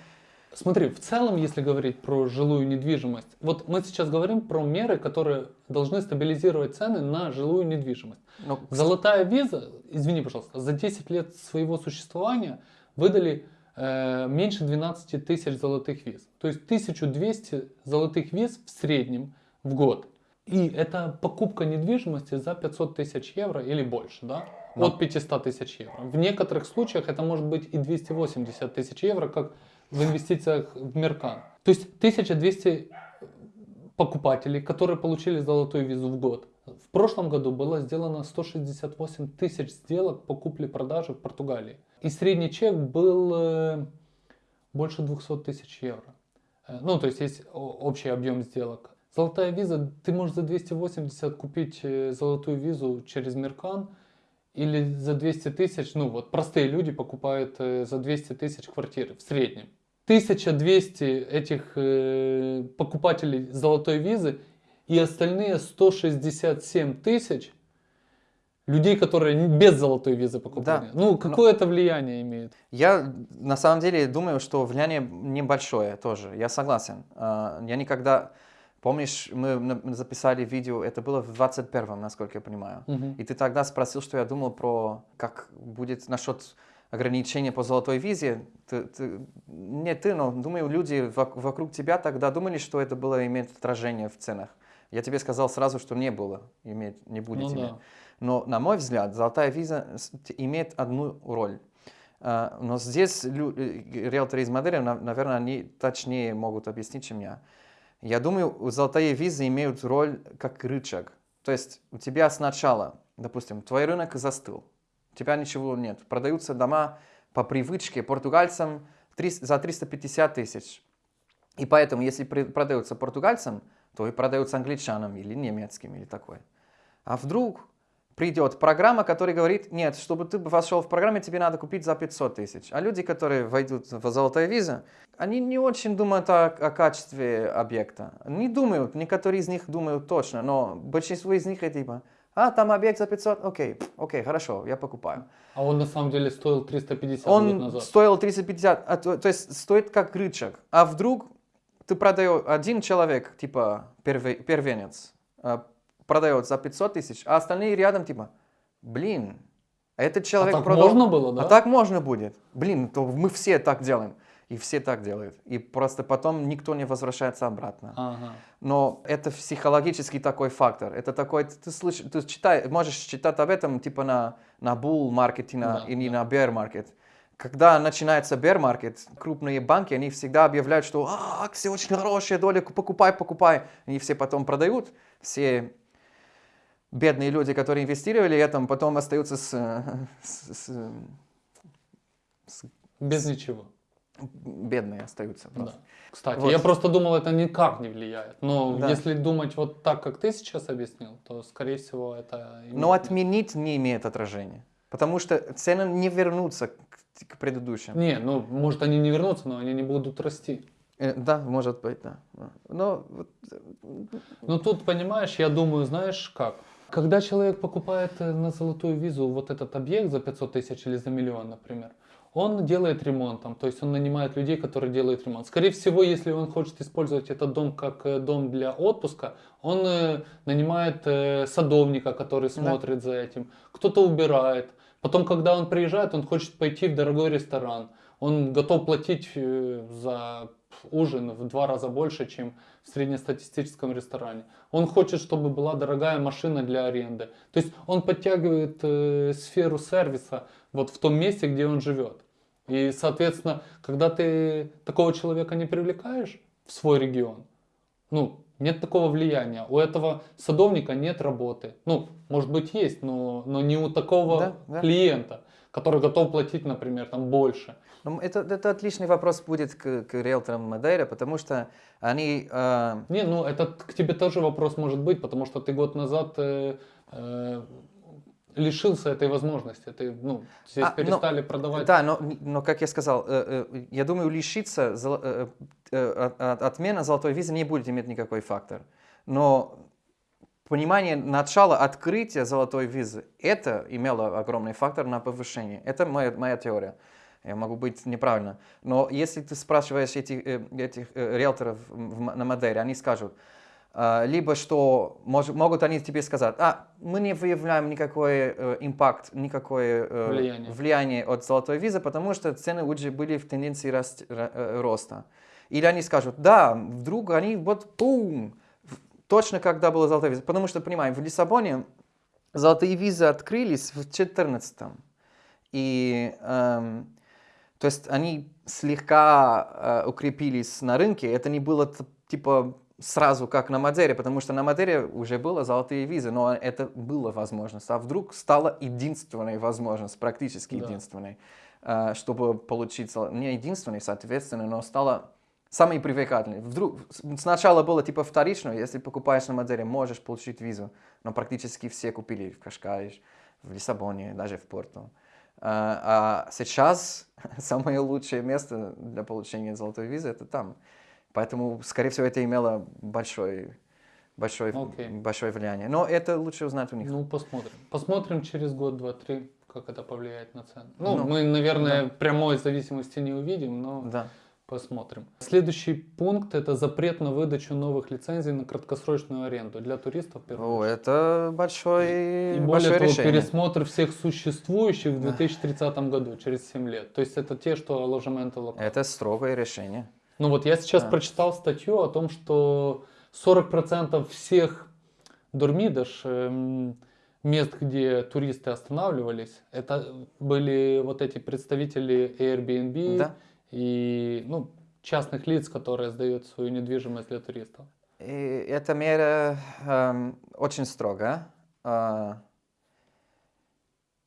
смотри, в целом, если говорить про жилую недвижимость, вот мы сейчас говорим про меры, которые должны стабилизировать цены на жилую недвижимость. но, Золотая виза, извини, пожалуйста, за 10 лет своего существования выдали меньше 12 тысяч золотых виз. То есть 1200 золотых виз в среднем в год. И это покупка недвижимости за 500 тысяч евро или больше, да? Да. От 500 тысяч евро. В некоторых случаях это может быть и 280 тысяч евро, как в инвестициях в Меркан. То есть 1200 покупателей, которые получили золотую визу в год. В прошлом году было сделано 168 тысяч сделок по купле-продаже в Португалии. И средний чек был э, больше 200 тысяч евро. Э, Ну, то есть есть общий объем сделок. Золотая виза, ты можешь за 280 купить э, золотую визу через Меркан, или за 200 тысяч, ну вот простые люди покупают за 200 тысяч квартиры в среднем. 1200 этих покупателей золотой визы и остальные 167 тысяч людей, которые без золотой визы покупали. Да. Ну, какое это влияние имеет? Я на самом деле думаю, что влияние небольшое тоже, я согласен. А, Я никогда... Помнишь, мы записали видео, это было в 21-м, насколько я понимаю. Мгм. И ты тогда спросил, что я думал про, как будет насчет ограничения по золотой визе. Ты, ты- не ты, но думаю, люди вок- вокруг тебя тогда думали, что это было иметь отражение в ценах. Я тебе сказал сразу, что не было, иметь, не будет Ну иметь. да. Но, на мой взгляд, золотая виза имеет одну роль. А, Но здесь э, риэлторы из Мадейры, на- наверное, они точнее могут объяснить, чем я. Я думаю, золотые визы имеют роль как рычаг. То есть у тебя сначала, допустим, твой рынок застыл, у тебя ничего нет. Продаются дома по привычке португальцам за 350 тысяч. И поэтому, если продаются португальцам, то и продаются англичанам или немецким или такое. А вдруг придет программа, которая говорит, нет, чтобы ты вошел в программу, тебе надо купить за 500 тысяч. А люди, которые войдут в золотая виза, они не очень думают о, о качестве объекта. Не думают, некоторые из них думают точно, но большинство из них это типа, а, там объект за 500, окей, окей, хорошо, я покупаю. А он на самом деле стоил 350 год Он назад. стоил 350, а, то, то есть стоит как рычаг. А вдруг ты продаешь, один человек, типа перве- первенец, а, продает за 500 тысяч, а остальные рядом, типа, блин, этот А человек так продал... можно было, да? А так можно будет. Блин, то мы все так делаем. И все так делают. И просто потом никто не возвращается обратно. Ага. Но это психологический такой фактор. Это такой, ты, слыш, ты читай, можешь читать об этом типа на, на bull market и на, Да, или да. на bear market. Когда начинается bear market, крупные банки, они всегда объявляют, что а, акции очень хорошие, доля, покупай, покупай. Они все потом продают. Все бедные люди, которые инвестировали этом, потом остаются с, э, с- с- с- Без ничего. бедные остаются. Да. Кстати, Вот. я просто думал, это никак не влияет. Но Да. если думать вот так, как ты сейчас объяснил, то, скорее всего, это... Но отменить не имеет отражения. Потому что цены не вернутся к, к предыдущим. Не, ну, может, они не вернутся, но они не будут расти. Э, Да, может быть, да. Но Ну, тут, понимаешь, я думаю, знаешь как? Когда человек покупает э, на золотую визу вот этот объект за 500 тысяч или за миллион, например, он делает ремонт там, то есть он нанимает людей, которые делают ремонт. Скорее всего, если он хочет использовать этот дом как э, дом для отпуска, он э, нанимает садовника, который смотрит за этим, кто-то убирает. Потом, когда он приезжает, он хочет пойти в дорогой ресторан. Он готов платить э, за ужин в два раза больше, чем в среднестатистическом ресторане. Он хочет, чтобы была дорогая машина для аренды. То есть он подтягивает э, сферу сервиса вот в том месте, где он живет. И, соответственно, когда ты такого человека не привлекаешь в свой регион, ну, нет такого влияния. У этого садовника нет работы. Ну, может быть, есть, но, но не у такого Да, да. клиента, который готов платить, например, там больше. Ну, это, это отличный вопрос будет к, к риэлторам Мадейра, потому что они... э, Не, ну это к тебе тоже вопрос может быть, потому что ты год назад э, э, лишился этой возможности. Ты, ну, здесь А, но- перестали продавать. Да, но, но как я сказал, э, э, я думаю, лишиться золо- э, э, от- отмена золотой визы не будет иметь никакой фактор. Но понимание начала открытия золотой визы, это имело огромный фактор на повышение. Это моя, моя теория. Я могу быть неправильно. Но если ты спрашиваешь этих, э, этих э, риэлторов на Мадейре, они скажут, а, либо что мож- могут они тебе сказать, а мы не выявляем никакой э, импакт, никакое э, Влияние. влияние от золотой визы, потому что цены уже были в тенденции э, роста. Или они скажут, да, вдруг они вот пум, в- точно когда была золотая виза. Потому что, понимаем, в Лиссабоне золотые визы открылись в 2014 И, эм, то есть они слегка э, укрепились на рынке. Это не было типа сразу как на Мадере, потому что на Мадере уже было золотые визы, но это была возможность. А вдруг стала единственной возможность, практически Да. единственной, э, чтобы получить, не единственной, соответственно, но стала самой привлекательной. Вдруг сначала было типа вторично, если покупаешь на Мадере, можешь получить визу, но практически все купили в Кашкаиш, в Лиссабоне, даже в Порту. А, а сейчас самое лучшее место для получения золотой визы это там. Поэтому, скорее всего, это имело большое, большое, Окей. большое влияние. Но это лучше узнать у них. Ну, посмотрим. Посмотрим через год, два, три, как это повлияет на цены. Ну, Ну, мы, наверное, прямой зависимости не увидим, но Да. Посмотрим. Следующий пункт это запрет на выдачу новых лицензий на краткосрочную аренду для туристов. О, это большое, И более большое того, решение. пересмотр всех существующих в 2030 году, через 7 лет. То есть это те, что ложементы локал. Это строгое решение. Ну вот я сейчас Да. прочитал статью о том, что 40% всех дормидаш, эм, мест, где туристы останавливались, это были вот эти представители Airbnb Да. И ну, частных лиц, которые сдают свою недвижимость для туристов. И эта мера эм, очень строгая. А,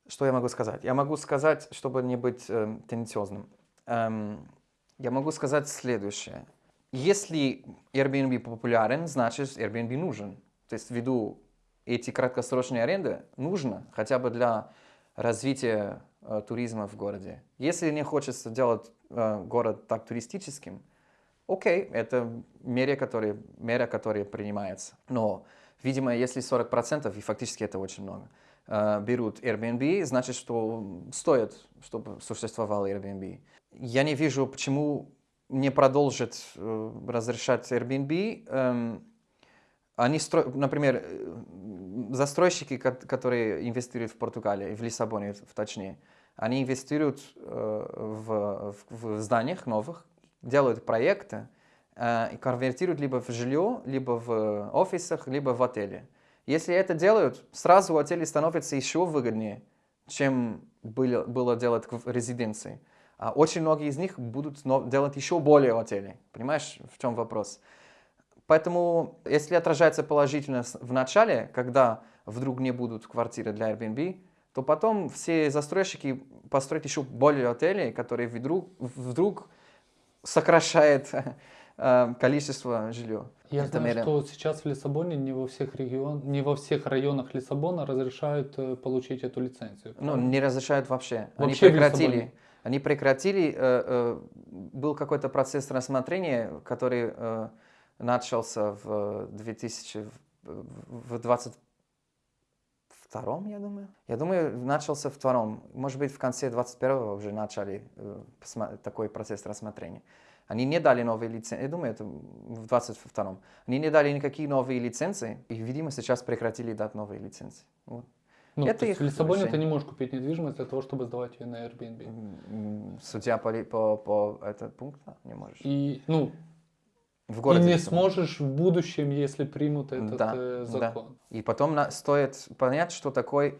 что я могу сказать? Я могу сказать, чтобы не быть эм, тенденциозным. Эм, я могу сказать следующее. Если Airbnb популярен, значит Airbnb нужен. То есть ввиду эти краткосрочные аренды нужно хотя бы для развития э, туризма в городе. Если не хочется делать э, город так туристическим, окей, это мера, которая, мера, которая принимается. Но, видимо, если 40%, и фактически это очень много, э, берут Airbnb, значит, что стоит, чтобы существовал Airbnb. Я не вижу, почему не продолжит э, разрешать Airbnb. Эм, они стро... Например, застройщики, ко- которые инвестируют в Португалии, в Лиссабоне в точнее, Они инвестируют э, в, в, в зданиях новых, делают проекты э, и конвертируют либо в жилье, либо в офисах, либо в отеле. Если это делают, сразу отели становятся еще выгоднее, чем было, было делать в резиденции. А очень многие из них будут делать еще более отели. Понимаешь, в чем вопрос? Поэтому, если отражается положительно в начале, когда вдруг не будут квартиры для Airbnb, то потом все застройщики построят еще более отелей, которые вдруг, вдруг сокращает э, количество жилья. Я знаю, мере- что сейчас в Лиссабоне не во всех регион, не во всех районах Лиссабона разрешают э, получить эту лицензию. Ну, правда? не разрешают вообще. Они Вообще в прекратили. Они прекратили. э, э, был какой-то процесс рассмотрения, который э, начался в 2000, в 22 я думаю. Я думаю, начался в втором. Может быть, в конце 21-го уже начали э, такой процесс рассмотрения. Они не дали новые лицензии. Я думаю, это в 22-м. Они не дали никакие новые лицензии. И, видимо, сейчас прекратили дать новые лицензии. Вот. Ну, это их в Лиссабоне ты решение. не можешь купить недвижимость для того, чтобы сдавать ее на Airbnb. М, Судья по, по, по этот пункт да, не можешь. И, ну, в и городе не Лиссабон. сможешь в будущем, если примут этот Да, э, да. закон. И потом на- стоит понять, что такое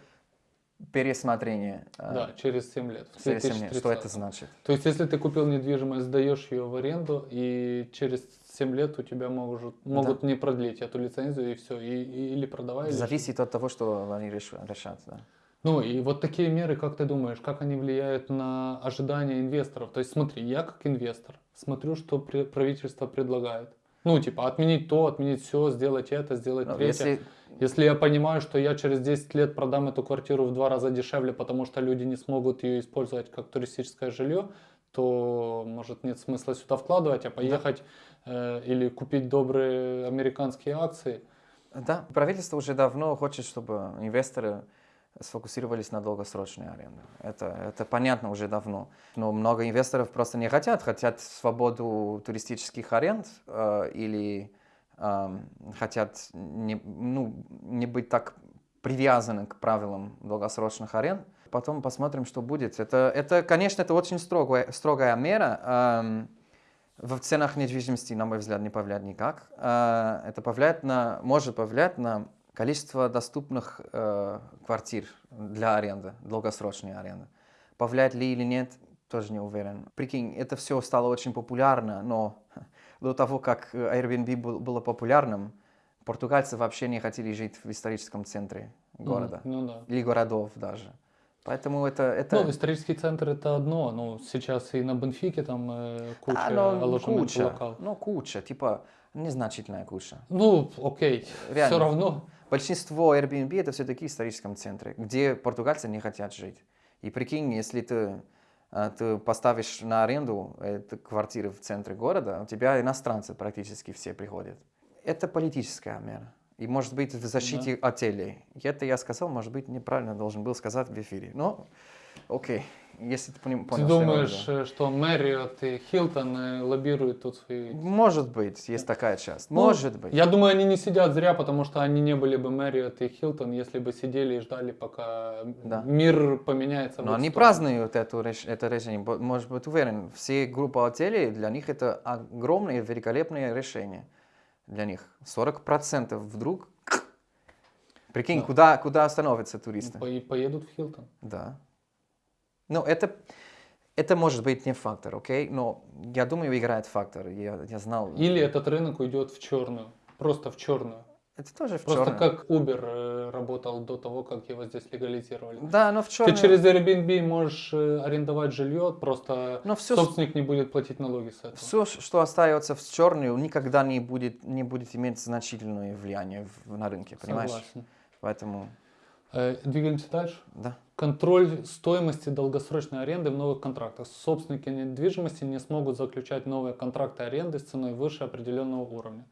пересмотрение. э, Да, через 7 лет. через семь лет. Что это 2030. значит? То есть, если ты купил недвижимость, сдаешь ее в аренду, и через 7 лет у тебя могут, могут не продлить эту лицензию, и все, и, и- или продавай, или Зависит от того, что они реш- решат. Да. Ну и вот такие меры, как ты думаешь, как они влияют на ожидания инвесторов? То есть смотри, я как инвестор смотрю, что правительство предлагает. Ну типа отменить то, отменить все, сделать это, сделать Ну, третье. если, Если я понимаю, что я через 10 лет продам эту квартиру в два раза дешевле, потому что люди не смогут ее использовать как туристическое жилье, то может нет смысла сюда вкладывать, а поехать э, или купить добрые американские акции. да, правительство уже давно хочет, чтобы инвесторы сфокусировались на долгосрочной аренде. Это, это понятно уже давно. Но много инвесторов просто не хотят. Хотят свободу туристических аренд э, или эм, хотят не, ну, не быть так привязаны к правилам долгосрочных аренд. Потом посмотрим, что будет. Это, это конечно, это очень строгая, строгая мера. эм, в ценах недвижимости, на мой взгляд, не повлияет никак. Э, Это повлияет на, может повлиять на количество доступных э, квартир для аренды, долгосрочной аренды. Повлияет ли или нет, тоже не уверен. Прикинь, это все стало очень популярно, но до того, как Airbnb был- было популярным, португальцы вообще не хотели жить в историческом центре города. Ну, ну да. Или городов даже. Поэтому это... это... Ну, исторический центр это одно, ну, сейчас и на Бенфике там э, куча А, ну, куча, локал. ну, куча, типа, незначительная куча. Ну, окей, Реально. все равно. Большинство Airbnb это все-таки в историческом центре, где португальцы не хотят жить. И прикинь, если ты, а, ты поставишь на аренду эту квартиру в центре города, у тебя иностранцы практически все приходят. Это политическая мера. И может быть в защите отелей. И это я сказал, может быть неправильно должен был сказать в эфире. Но окей, если ты Ты понял. в думаешь, э, что Marriott и Хилтон э, лоббируют тут свои... Может быть, есть такая часть. Ну, Может быть. Я думаю, они не сидят зря, потому что они не были бы Marriott и Хилтон, если бы сидели и ждали, пока Да. мир поменяется. Но они сторону. празднуют эту, это решение. Может быть уверен, все группы отелей, для них это огромное, великолепное решение. Для них 40% вдруг... Прикинь, Да. куда, куда остановятся туристы? По- поедут в Хилтон. Да. Ну, это, это может быть не фактор, окей? Но я думаю, играет фактор. Я, я знал... Или этот рынок уйдет в черную. Просто в черную. Это тоже в Просто чёрном. как Uber э, работал до того, как его здесь легализировали. Да, но в черном... Ты через Airbnb можешь э, арендовать жилье, просто Но всё, собственник не будет платить налоги с этого. Все, что остается в черную, никогда не будет, не будет иметь значительное влияние на рынке, понимаешь? Согласен. Поэтому, Двигаемся дальше. да. Контроль стоимости долгосрочной аренды в новых контрактах. Собственники недвижимости не смогут заключать новые контракты аренды с ценой выше определенного уровня.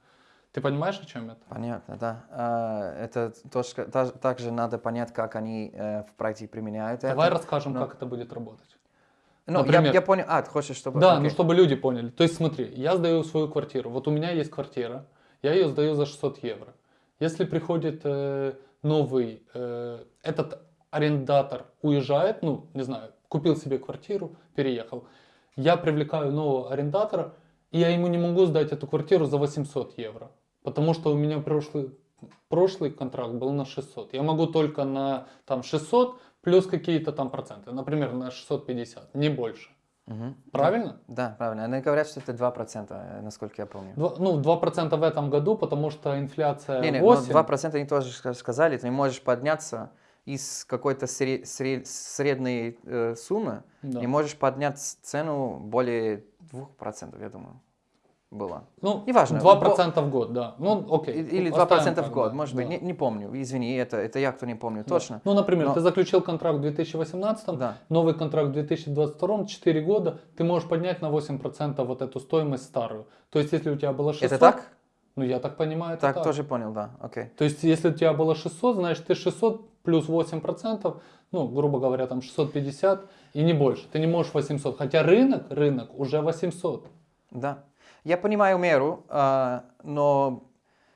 Ты понимаешь, о чем это? Понятно, да. А, Это точка, та- также надо понять, как они э, в практике применяют Давай это. расскажем, ну. как это будет работать. Ну, я, например- я понял. А, ты хочешь, чтобы... Да, окей. ну чтобы люди поняли. То есть смотри, я сдаю свою квартиру. Вот у меня есть квартира, я ее сдаю за 600 евро. Если приходит э, новый, э, этот арендатор уезжает, ну, не знаю, купил себе квартиру, переехал. Я привлекаю нового арендатора, и я ему не могу сдать эту квартиру за 800 евро. Потому что у меня прошлый, прошлый контракт был на 600. Я могу только на там, 600 плюс какие-то там проценты. Например, на 650, не больше. Мгм. Правильно? Да, правильно. Они говорят, что это 2%, э, насколько я помню. Два- ну, 2% в этом году, потому что инфляция Не, не, но 8. 2% они тоже ска- сказали, ты не можешь подняться из какой-то сре- сре- средней э, суммы, Да. не можешь поднять цену более 2%, я думаю, было. Ну, Неважно. 2% в год, да. Ну, окей. И- Или оставим 2% в год, да, может быть, да. не, не помню, извини, это, это я кто не помню Да. точно. Ну, например, Но- ты заключил контракт в 2018, Да. новый контракт в 2022, 4 года, ты можешь поднять на 8% вот эту стоимость старую. То есть, если у тебя было 600... Это так? Ну, я так понимаю, это Так, так. тоже понял, да, окей. То есть, если у тебя было 600, значит, ты 600 плюс 8%, ну, грубо говоря, там 650 и не больше. Ты не можешь 800. Хотя рынок, рынок уже 800. Да. Я понимаю меру, а, но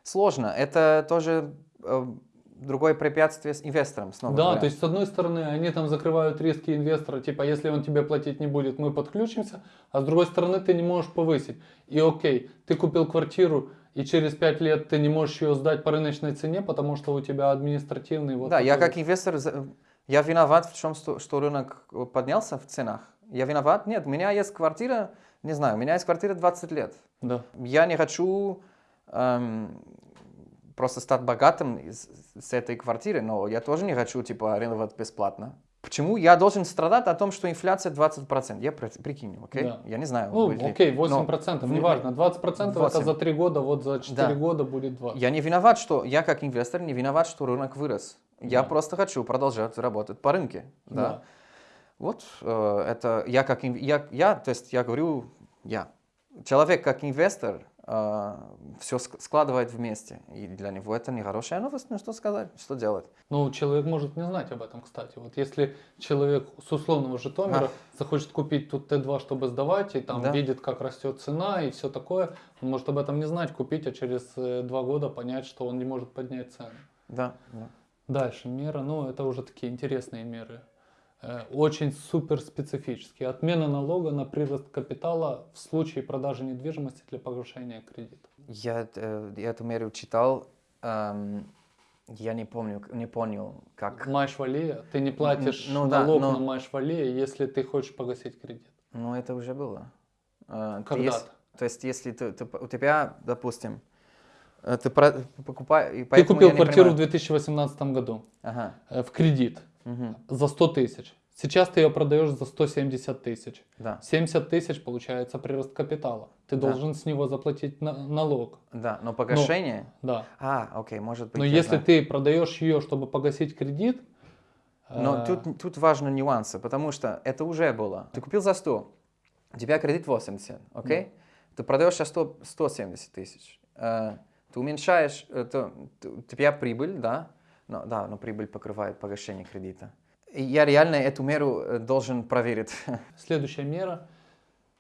сложно. Это тоже э, другое препятствие с инвестором, снова Да, говоря. то есть, с одной стороны, они там закрывают риски инвестора, типа, если он тебе платить не будет, мы подключимся, а с другой стороны, ты не можешь повысить. И окей, ты купил квартиру, и через 5 лет ты не можешь ее сдать по рыночной цене, потому что у тебя административный вот да, я такой как инвестор, я виноват в что, что рынок поднялся в ценах. Я виноват? Нет, у меня есть квартира, не знаю, у меня есть квартира 20 лет. Да. Я не хочу эм, просто стать богатым из- с этой квартиры, но я тоже не хочу, типа, арендовать бесплатно. Почему я должен страдать о том, что инфляция 20%? Я при- прикинь, окей? Да. Я не знаю. Ну, ли. окей, Но 8%, в- неважно. 20% это 8. за 3 года, вот за 4 Да. года будет 20. Я не виноват, что я как инвестор не виноват, что рынок вырос. Я Да. просто хочу продолжать работать по рынке. Да. Да. Вот э, это я как я, я, то есть я говорю я. Человек как инвестор все складывает вместе, и для него это нехорошая новость. Ну что сказать, что делать? Ну, человек может не знать об этом, кстати. Вот если человек с условного Житомира А. захочет купить тут Т2, чтобы сдавать, и там Да. видит, как растет цена и все такое, он может об этом не знать, купить, а через э, два года понять, что он не может поднять цену. Да, да. Дальше мера, ну, это уже такие интересные меры. Э, Очень супер специфические. Отмена налога на прирост капитала в случае продажи недвижимости для погашения кредита. Я, э, я эту меру читал, эм, я не помню, не понял, как. Майшвалия, ты не платишь ну да, налог но- на Майшвалия, если ты хочешь погасить кредит. Ну это уже было. Э, Когда-то. ес- то есть если ты, ты- у тебя, допустим, ты покупаешь... Ты купил квартиру в 2018 году Ага. в кредит мгм, за 100 тысяч. Сейчас ты ее продаешь за 170 тысяч. Да, 70 тысяч получается прирост капитала. Ты Да. должен с него заплатить на- налог. да, но погашение... Да. А, окей, может быть. Но если знаю. ты продаешь ее, чтобы погасить кредит, Но э, тут, тут важны нюансы, потому что это уже было. Ты купил за 100, у тебя кредит 80, окей? Ты продаешь за 100, 170 тысяч. Э, ты уменьшаешь, э, то- т- у тебя прибыль, да? Но, да, но прибыль покрывает погашение кредита. И я реально эту меру э, должен проверить. Следующая мера.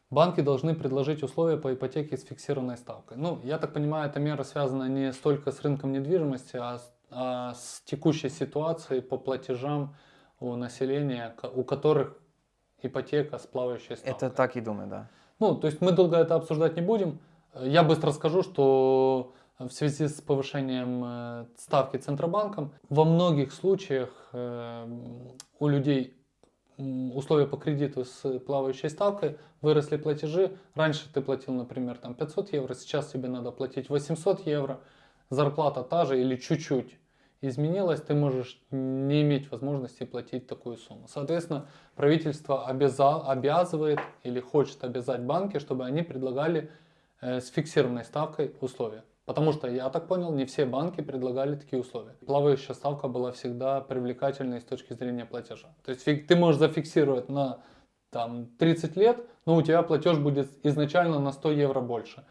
Банки должны предложить условия по ипотеке с фиксированной ставкой. Ну, я так понимаю, эта мера связана не столько с рынком недвижимости, а с, а с текущей ситуацией по платежам у населения, у которых ипотека с плавающей ставкой. Это так и думаю, да. Ну, то есть мы долго это обсуждать не будем. Я быстро скажу, что в связи с повышением э, ставки Центробанком во многих случаях э, у людей условия по кредиту с плавающей ставкой выросли платежи. Раньше ты платил, например, там 500 евро, сейчас тебе надо платить 800 евро. Зарплата та же или чуть-чуть изменилась, ты можешь не иметь возможности платить такую сумму. Соответственно, правительство обяза- обязывает или хочет обязать банки, чтобы они предлагали э, с фиксированной ставкой условия. Потому что, я так понял, не все банки предлагали такие условия. Плавающая ставка была всегда привлекательной с точки зрения платежа. То есть ты можешь зафиксировать на там, 30 лет, но у тебя платеж будет изначально на 100 евро больше,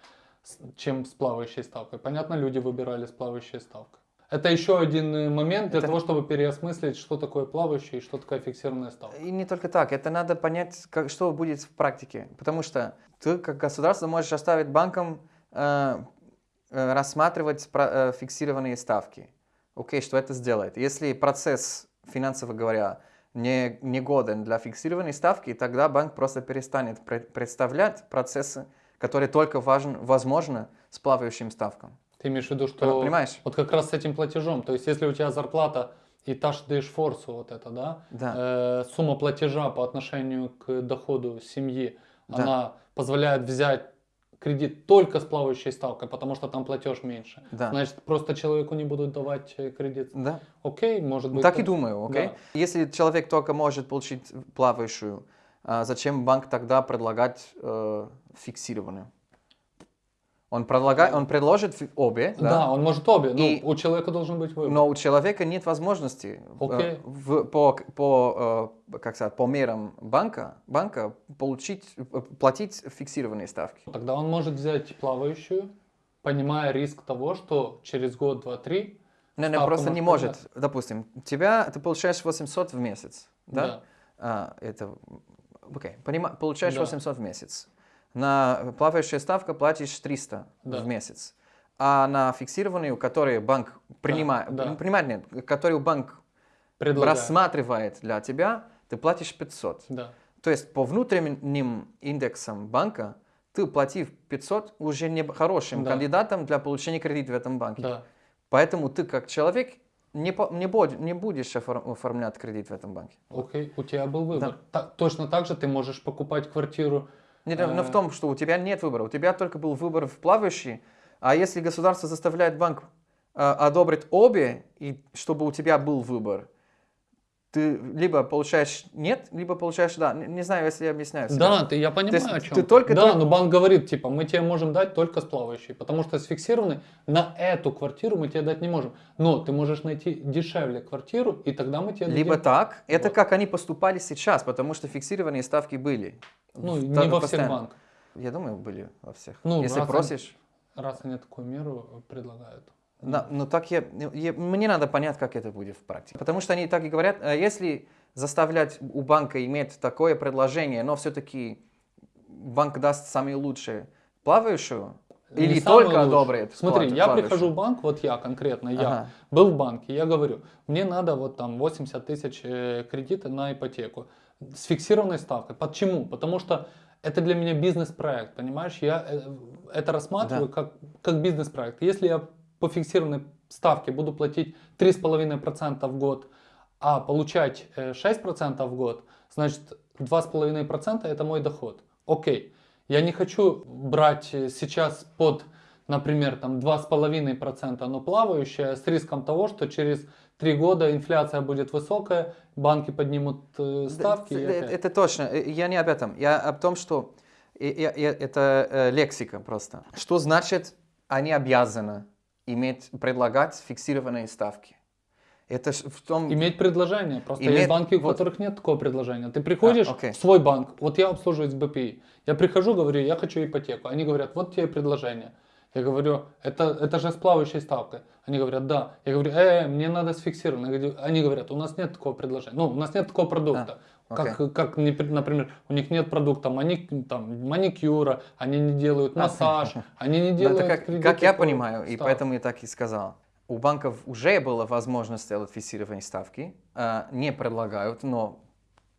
чем с плавающей ставкой. Понятно, люди выбирали с плавающей ставкой. Это еще один э, момент для Это- того, чтобы переосмыслить, что такое плавающая и что такое фиксированная ставка. И не только так, это надо понять, как, что будет в практике. Потому что ты как государство можешь оставить банкам э, рассматривать про- э, фиксированные ставки. Окей, что это сделает? Если процесс, финансово говоря, не, не годен для фиксированной ставки, тогда банк просто перестанет пре- представлять процессы, которые только важен, возможно с плавающим ставкам. Ты имеешь в виду, что Понимаешь? вот как раз с этим платежом, то есть если у тебя зарплата и та же форсу вот это, да, Да. э, сумма платежа по отношению к доходу семьи, Да. она позволяет взять кредит только с плавающей ставкой, потому что там платеж меньше. Да. Значит, просто человеку не будут давать э, кредит. Да. Окей, может быть. так и думаю, окей? Да. Если человек только может получить плавающую, а зачем банк тогда предлагать э, фиксированную? Он, предлагает, он предложит обе, Да, да? он может обе, но И- у человека должен быть выбор. но у человека нет возможности э, Окей. в- по, по, э, как сказать, по мерам банка, банка получить, э, платить фиксированные ставки. Тогда он может взять плавающую, понимая риск того, что через год, два, три Не, не, просто не может может. Допустим, тебя, ты получаешь 800 в месяц, да? Да. А, это, окей, понима- получаешь Да. 800 в месяц. На плавающая ставка платишь 300 Да. в месяц. А на фиксированную, которую банк принимает, да. принимает нет, которую банк предлагаю. рассматривает для тебя, ты платишь 500. Да. То есть по внутренним индексам банка ты платив 500 уже не хорошим Да. кандидатом для получения кредита в этом банке. Да. Поэтому ты как человек не, не, буд- не будешь офор- оформлять кредит в этом банке. Окей, у тебя был выбор. Та- точно так же ты можешь покупать квартиру. Не, но в Э. том, что у тебя нет выбора. У тебя только был выбор в плавающий, а если государство заставляет банк э, одобрить обе, и чтобы у тебя был выбор, ты либо получаешь нет, либо получаешь да. Не, не знаю, если я объясняю. себя. Да, ты, я понимаю, есть о чем. ты только- да, только- но банк говорит, типа, мы тебе можем дать только с плавающей, потому что с фиксированной на эту квартиру мы тебе дать не можем. Но ты можешь найти дешевле квартиру, и тогда мы тебе Либо дадим. так, это Вот. как они поступали сейчас, потому что фиксированные ставки были. Ну, не во всех банках. Я думаю, были во всех. Ну, если раз просишь. Раз они такую меру э, предлагают. Да, ну так я, я- мне надо понять, как это будет в практике. Потому что они так и говорят, э, если заставлять у банка иметь такое предложение, но все-таки банк даст самые лучшие плавающую, Не или только одобрит Смотри, плату- я плавающую? прихожу в банк, вот я конкретно, я Ага. был в банке, я говорю, мне надо вот там 80 тысяч э, кредита на ипотеку с фиксированной ставкой. Почему? Потому что это для меня бизнес-проект, понимаешь? Я э, это рассматриваю как, как бизнес-проект. Если я по фиксированной ставке буду платить 3,5% в год, а получать э, 6% в год, значит 2,5% это мой доход. Окей. Я не хочу брать э, сейчас под, например, там 2,5%, но плавающее с риском того, что через 3 года инфляция будет высокая, банки поднимут э, ставки. Это, опять. это точно. Э, Я не об этом. Я об том, что это э, лексика просто. Что значит они обязаны иметь, предлагать фиксированные ставки? Это в том... Иметь предложение. Просто Иметь- есть банки, у вот. которых нет такого предложения. Ты приходишь А, окей. в свой банк, вот я обслуживаюсь БПИ. Я прихожу, говорю, я хочу ипотеку. Они говорят, вот тебе предложение. Я говорю, это, это же с плавающей ставкой. Они говорят, да. Я говорю, э, мне надо с фиксированной. Я говорю, Они говорят, у нас нет такого предложения. Ну, у нас нет такого продукта. А, Как, как, например, у них нет продукта маник, там, маникюра, они не делают массаж, они не делают это как, кредиты как я по понимаю, и поэтому я так и сказал. У банков уже была возможность сделать фиксированные ставки. а, не предлагают, но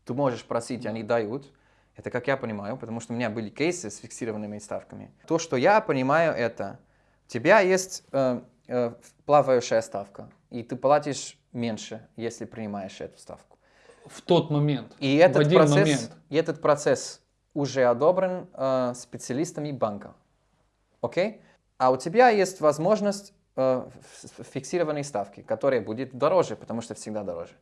ты можешь просить, они дают. Это как я понимаю, потому что у меня были кейсы с фиксированными ставками. То, что я понимаю, это у тебя есть э, плавающая ставка, и ты платишь меньше, если принимаешь эту ставку. В тот момент. И в этот, один процесс, момент. и этот процесс уже одобрен э, специалистами банка. Окей? А у тебя есть возможность э, фиксированной ставки, которая будет дороже, потому что всегда дороже.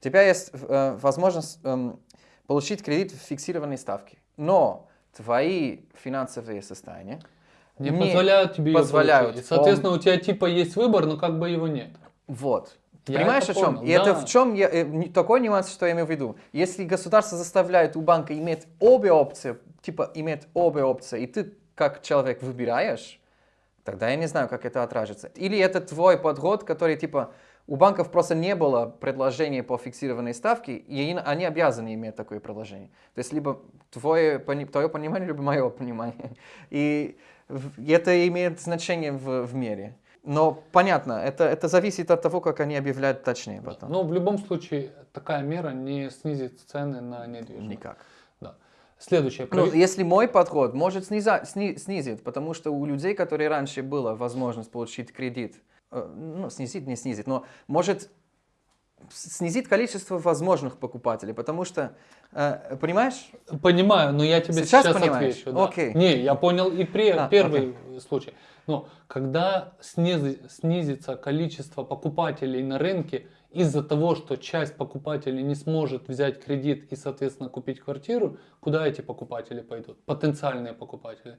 У тебя есть э, возможность эм, получить кредит в фиксированной ставке. Но твои финансовые состояния Не, не позволяют тебе позволяют. получить. И, соответственно, у тебя типа есть выбор, но как бы его нет. Вот. Ты Я понимаешь, это о чем? понял, И это да. в чем я, э, такой нюанс, что я имею в виду. Если государство заставляет у банка иметь обе опции, типа иметь обе опции, и ты как человек выбираешь, тогда я не знаю, как это отражится. Или это твой подход, который типа у банков просто не было предложения по фиксированной ставке, и они- обязаны иметь такое предложение. То есть либо твое, твое понимание, либо мое понимание. И это имеет значение в, в мире. Но понятно, это, это зависит от того, как они объявляют точнее потом. Но в любом случае такая мера не снизит цены на недвижимость. Никак. Да. Следующее. Ну, Прави- если мой подход, может сниза- сни- снизит, потому что у людей, которые раньше была возможность получить кредит, э, ну, снизит, не снизит, но может снизит количество возможных покупателей, потому что, э, понимаешь, Понимаю, но я тебе Сейчас сейчас, понимаешь? отвечу. да. Окей. Не, я понял и пре- А, первый случай. Но когда снизи- снизится количество покупателей на рынке из-за того, что часть покупателей не сможет взять кредит и, соответственно, купить квартиру, куда эти покупатели пойдут? Потенциальные покупатели.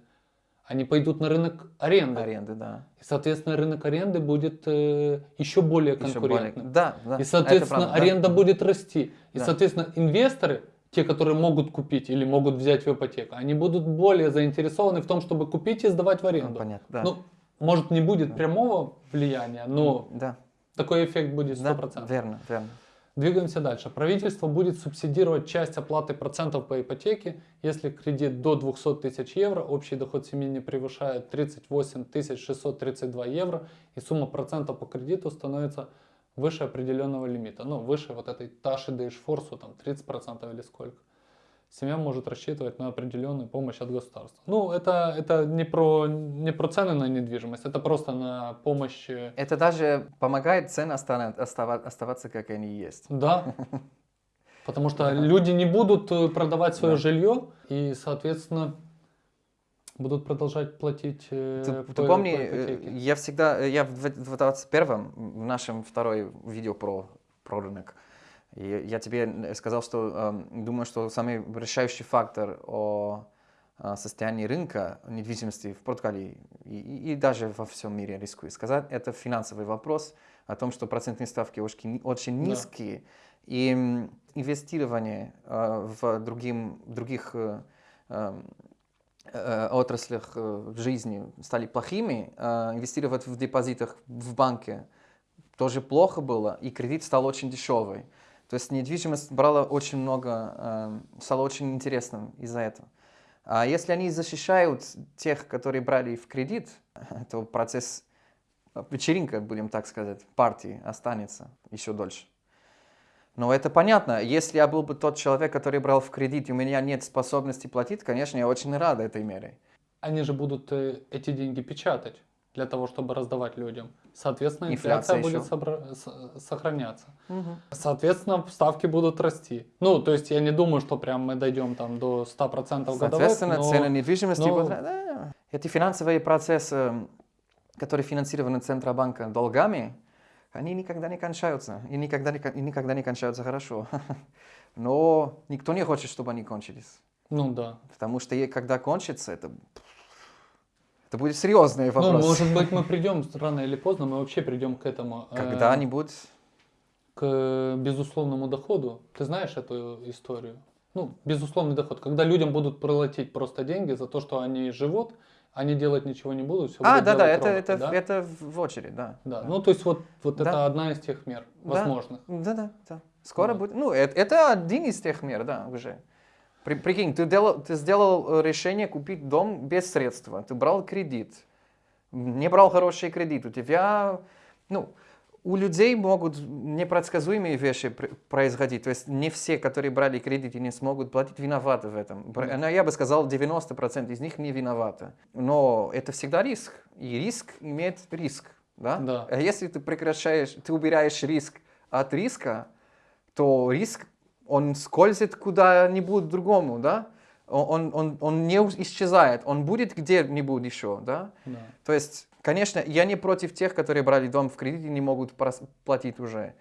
Они пойдут на рынок аренды. аренды, да. И, соответственно, рынок аренды будет э, еще более Еще более- конкурентным. Да, да. И, соответственно, правда, да. аренда будет расти. И, Да. соответственно, инвесторы, те, которые могут купить или могут взять в ипотеку, они будут более заинтересованы в том, чтобы купить и сдавать в Ну, аренду. понятно, да. Ну, может, не будет прямого влияния, но да, такой эффект будет да, 100%. верно, верно. Двигаемся дальше. Правительство будет субсидировать часть оплаты процентов по ипотеке, если кредит до 200 тысяч евро, общий доход семьи не превышает 38 632 евро, и сумма процентов по кредиту становится выше определенного лимита. Ну, выше вот этой Таши Дейшфорсу, там 30% или сколько. Семья может рассчитывать на определенную помощь от государства. Ну, это, это не, про, не про цены на недвижимость, это просто на помощь Это даже помогает цены оставаться, как они есть. Да. Потому что люди не будут э, продавать свое жилье и, соответственно, будут продолжать платить э, Ты, по, ты помни, по э, ипотеке. я всегда, я в 21-м, в нашем второй видео про, про рынок, и я тебе н- сказал, что эм, думаю, что самый решающий фактор о э, состоянии рынка недвижимости в Португалии и, и- и даже во всем мире, рискую сказать, это финансовый вопрос о том, что процентные ставки очень, очень Да. низкие, и м, инвестирование э, в другим, других э, эм, э, отраслях э, жизни стали плохими, э, инвестировать в депозитах в банке тоже плохо было, и кредит стал очень дешевый. То есть недвижимость брала очень много, э, стало очень интересным из-за этого. А если они защищают тех, которые брали в кредит, то процесс э, вечеринка, будем так сказать, партии останется еще дольше. Но это понятно. Если я был бы тот человек, который брал в кредит, и у меня нет способности платить, конечно, я очень рад этой мере. Они же будут э, эти деньги печатать для того, чтобы раздавать людям. Соответственно, инфляция, Инфляция будет собра- сохраняться. Соответственно, ставки будут расти. Ну, то есть я не думаю, что прям мы дойдем там до 100% годовых. Соответственно, но- цены недвижимости но- будут... Да. Эти финансовые процессы, которые финансированы Центробанка долгами, они никогда не кончаются. И никогда не, и никогда не кончаются хорошо. Но никто не хочет, чтобы они кончились. Ну да. Потому что когда кончится, это, это будет серьезный вопрос. Ну, может быть, мы придем рано или поздно, мы вообще придем к этому. э, Когда-нибудь... к безусловному доходу. Ты знаешь эту историю? Ну, безусловный доход. Когда людям будут платить просто деньги за то, что они живут, они делать ничего не будут, все А, да-да, делать это, роботы, это, да? это в очередь, да. Да, ну то есть вот, вот Да. это одна из тех мер Да. возможных. Да-да, да. Скоро Да. будет. Ну, это, это один из тех мер, да, уже. При- прикинь, ты, делал, ты сделал э, решение купить дом без средства. Ты брал кредит. Не брал хороший кредит. У тебя, ну, у людей могут непредсказуемые вещи пр- происходить. То есть не все, которые брали кредит и не смогут платить, виноваты в этом. Но Я бы сказал, 90% из них не виноваты. Но это всегда риск. И риск имеет риск. Да? Да. А если ты прекращаешь, ты убираешь риск от риска, то риск, он скользит куда-нибудь другому, да? Он, он, он не исчезает, он будет где-нибудь еще, да? Да. То есть, конечно, я не против тех, которые брали дом в кредит и не могут платить уже.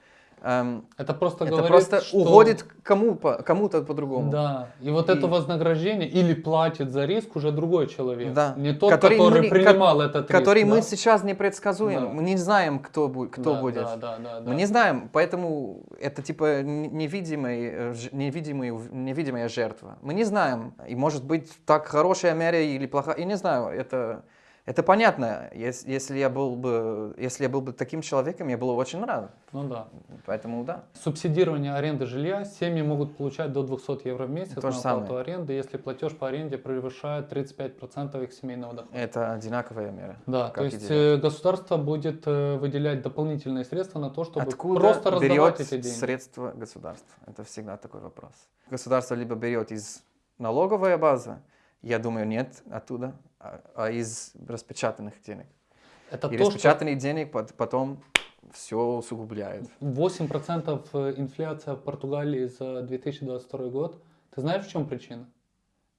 Эм, Это просто это говорит, просто что... уходит кому, кому-то по-другому. Да, и вот И- это вознаграждение или платит за риск уже другой человек. Да. Не тот, Который который, мы принимал этот Который риск. мы да? сейчас не предсказуем, Да. мы не знаем, кто, бу- кто Да, будет. Да, да, да, да. Мы не знаем, поэтому это типа н- невидимый, э, невидимая жертва. Мы не знаем, и может быть так хорошая меря или плохая, я не знаю, это, Это понятно. Ес- Если я был бы, если я был бы таким человеком, я был бы очень рад. Ну да. Поэтому да. Субсидирование аренды жилья семьи могут получать до 200 евро в месяц То на оплату самое. аренды, если платеж по аренде превышает 35% их семейного дохода. Это одинаковая мера. Да, то есть делать. э, государство будет э, выделять дополнительные средства на то, чтобы Откуда просто раздавать эти деньги. средства государства? Это всегда такой вопрос. Государство либо берет из налоговой базы, я думаю, нет оттуда, а, а из распечатанных денег. Это И то, что распечатанный денег пот- потом все усугубляет. 8% э, инфляция в Португалии за 2022 год. Ты знаешь, в чем причина?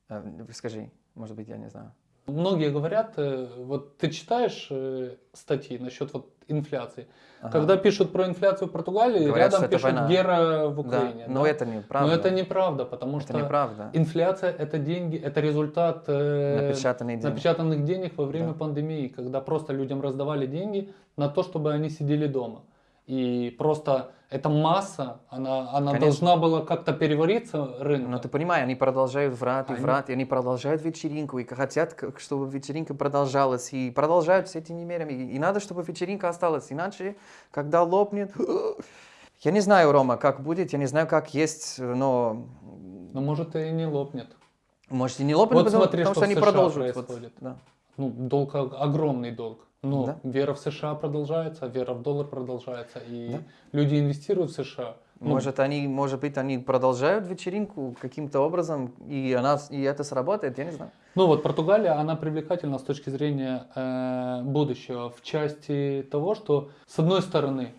А, Скажи, может быть, я не знаю. Многие говорят, э, вот ты читаешь э, статьи насчет вот инфляции. Ага. Когда пишут про инфляцию в Португалии, Говорят, рядом пишут война. гера в Да, Украине. но да? это неправда. Но это неправда, потому Это что неправда. инфляция это деньги, это результат э, Напечатанные деньги. напечатанных денег во время Да. пандемии, когда просто людям раздавали деньги на то, чтобы они сидели дома. И просто эта масса, она, она Конечно. должна была как-то перевариться рынком. Но ты понимаешь, они продолжают врать и Они- врать, и они продолжают вечеринку, и хотят, чтобы вечеринка продолжалась, и продолжают с этими мерами. И надо, чтобы вечеринка осталась, иначе, когда лопнет... Я не знаю, Рома, как будет, я не знаю, как есть, но... Но может и не лопнет. Может, и не лопнет, Вот потому, смотри, потому что что они США продолжат. Вот, происходит. да. Ну, долг о- огромный долг. Но Да. вера в США продолжается, вера в доллар продолжается, и Да. люди инвестируют в США. Ну, Может, они, может быть, они продолжают вечеринку каким-то образом, и, она, и это сработает, я не знаю. Ну вот Португалия, она привлекательна с точки зрения э, будущего в части того, что с одной стороны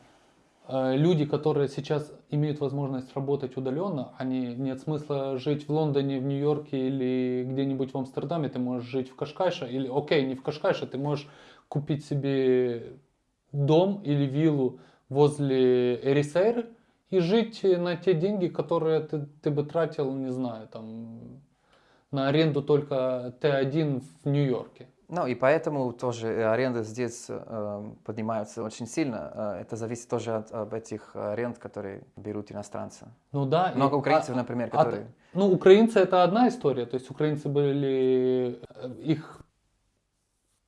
э, люди, которые сейчас имеют возможность работать удаленно, они нет смысла жить в Лондоне, в Нью-Йорке или где-нибудь в Амстердаме, ты можешь жить в Кашкайше, или окей, не в Кашкайше, ты можешь купить себе дом или виллу возле Эрисейры и жить на те деньги, которые ты, ты бы тратил, не знаю, там на аренду только Т1 в Нью-Йорке. Ну и поэтому тоже э, аренды здесь э, поднимаются очень сильно. Э, это зависит тоже от об этих аренд, которые берут иностранцы. Ну да. и- Много украинцев, а- например, а- которые... ну, украинцы это одна история. То есть украинцы были... э, Их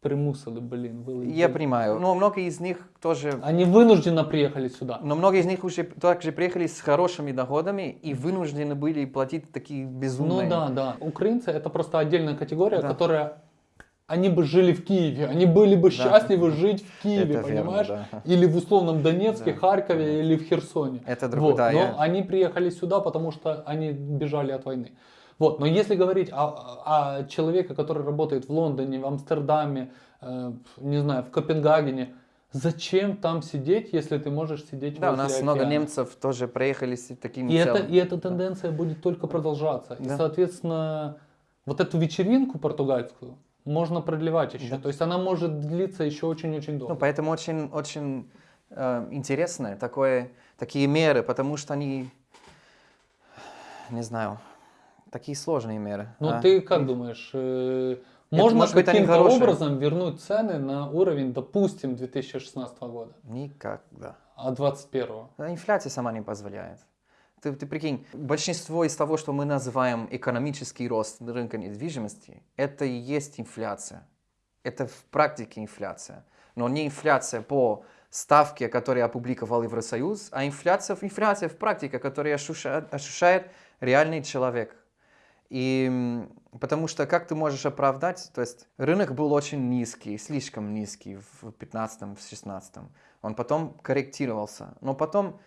примусили, блин. были- Я понимаю. Но много из них тоже... Они вынужденно приехали сюда. Но многие из них уже также приехали с хорошими доходами и вынуждены были платить такие безумные... Ну да, да. Украинцы это просто отдельная категория, Да. которая... Они бы жили в Киеве, они были бы счастливы жить в Киеве, Это верно, понимаешь? да. Или в условном Донецке, Да, Харькове конечно. или в Херсоне. Это другое, Вот, да. но я- они приехали сюда, потому что они бежали от войны. Вот, но если говорить о, о человеке, который работает в Лондоне, в Амстердаме, э, не знаю, в Копенгагене, зачем там сидеть, если ты можешь сидеть Да, у нас много океана? немцев тоже приехали с таким И, это, и эта тенденция будет только продолжаться. И, Да. соответственно, вот эту вечеринку португальскую можно продлевать еще. Да. То есть она может длиться еще очень-очень долго. Ну, поэтому очень, очень э, интересно такое, такие меры, потому что они, не знаю, такие сложные меры. Ну, а. ты как думаешь, э, можно каким-то образом вернуть цены на уровень, допустим, 2016 года, Никогда. а 2021? А Инфляция сама не позволяет. Ты, ты прикинь, большинство из того, что мы называем экономический рост рынка недвижимости, это и есть инфляция. Это в практике инфляция. Но не инфляция по ставке, которую опубликовал Евросоюз, а инфляция, инфляция в практике, которую ощущает, ощущает реальный человек. И потому что как ты можешь оправдать, то есть рынок был очень низкий, слишком низкий в 15-16, он потом корректировался, но потом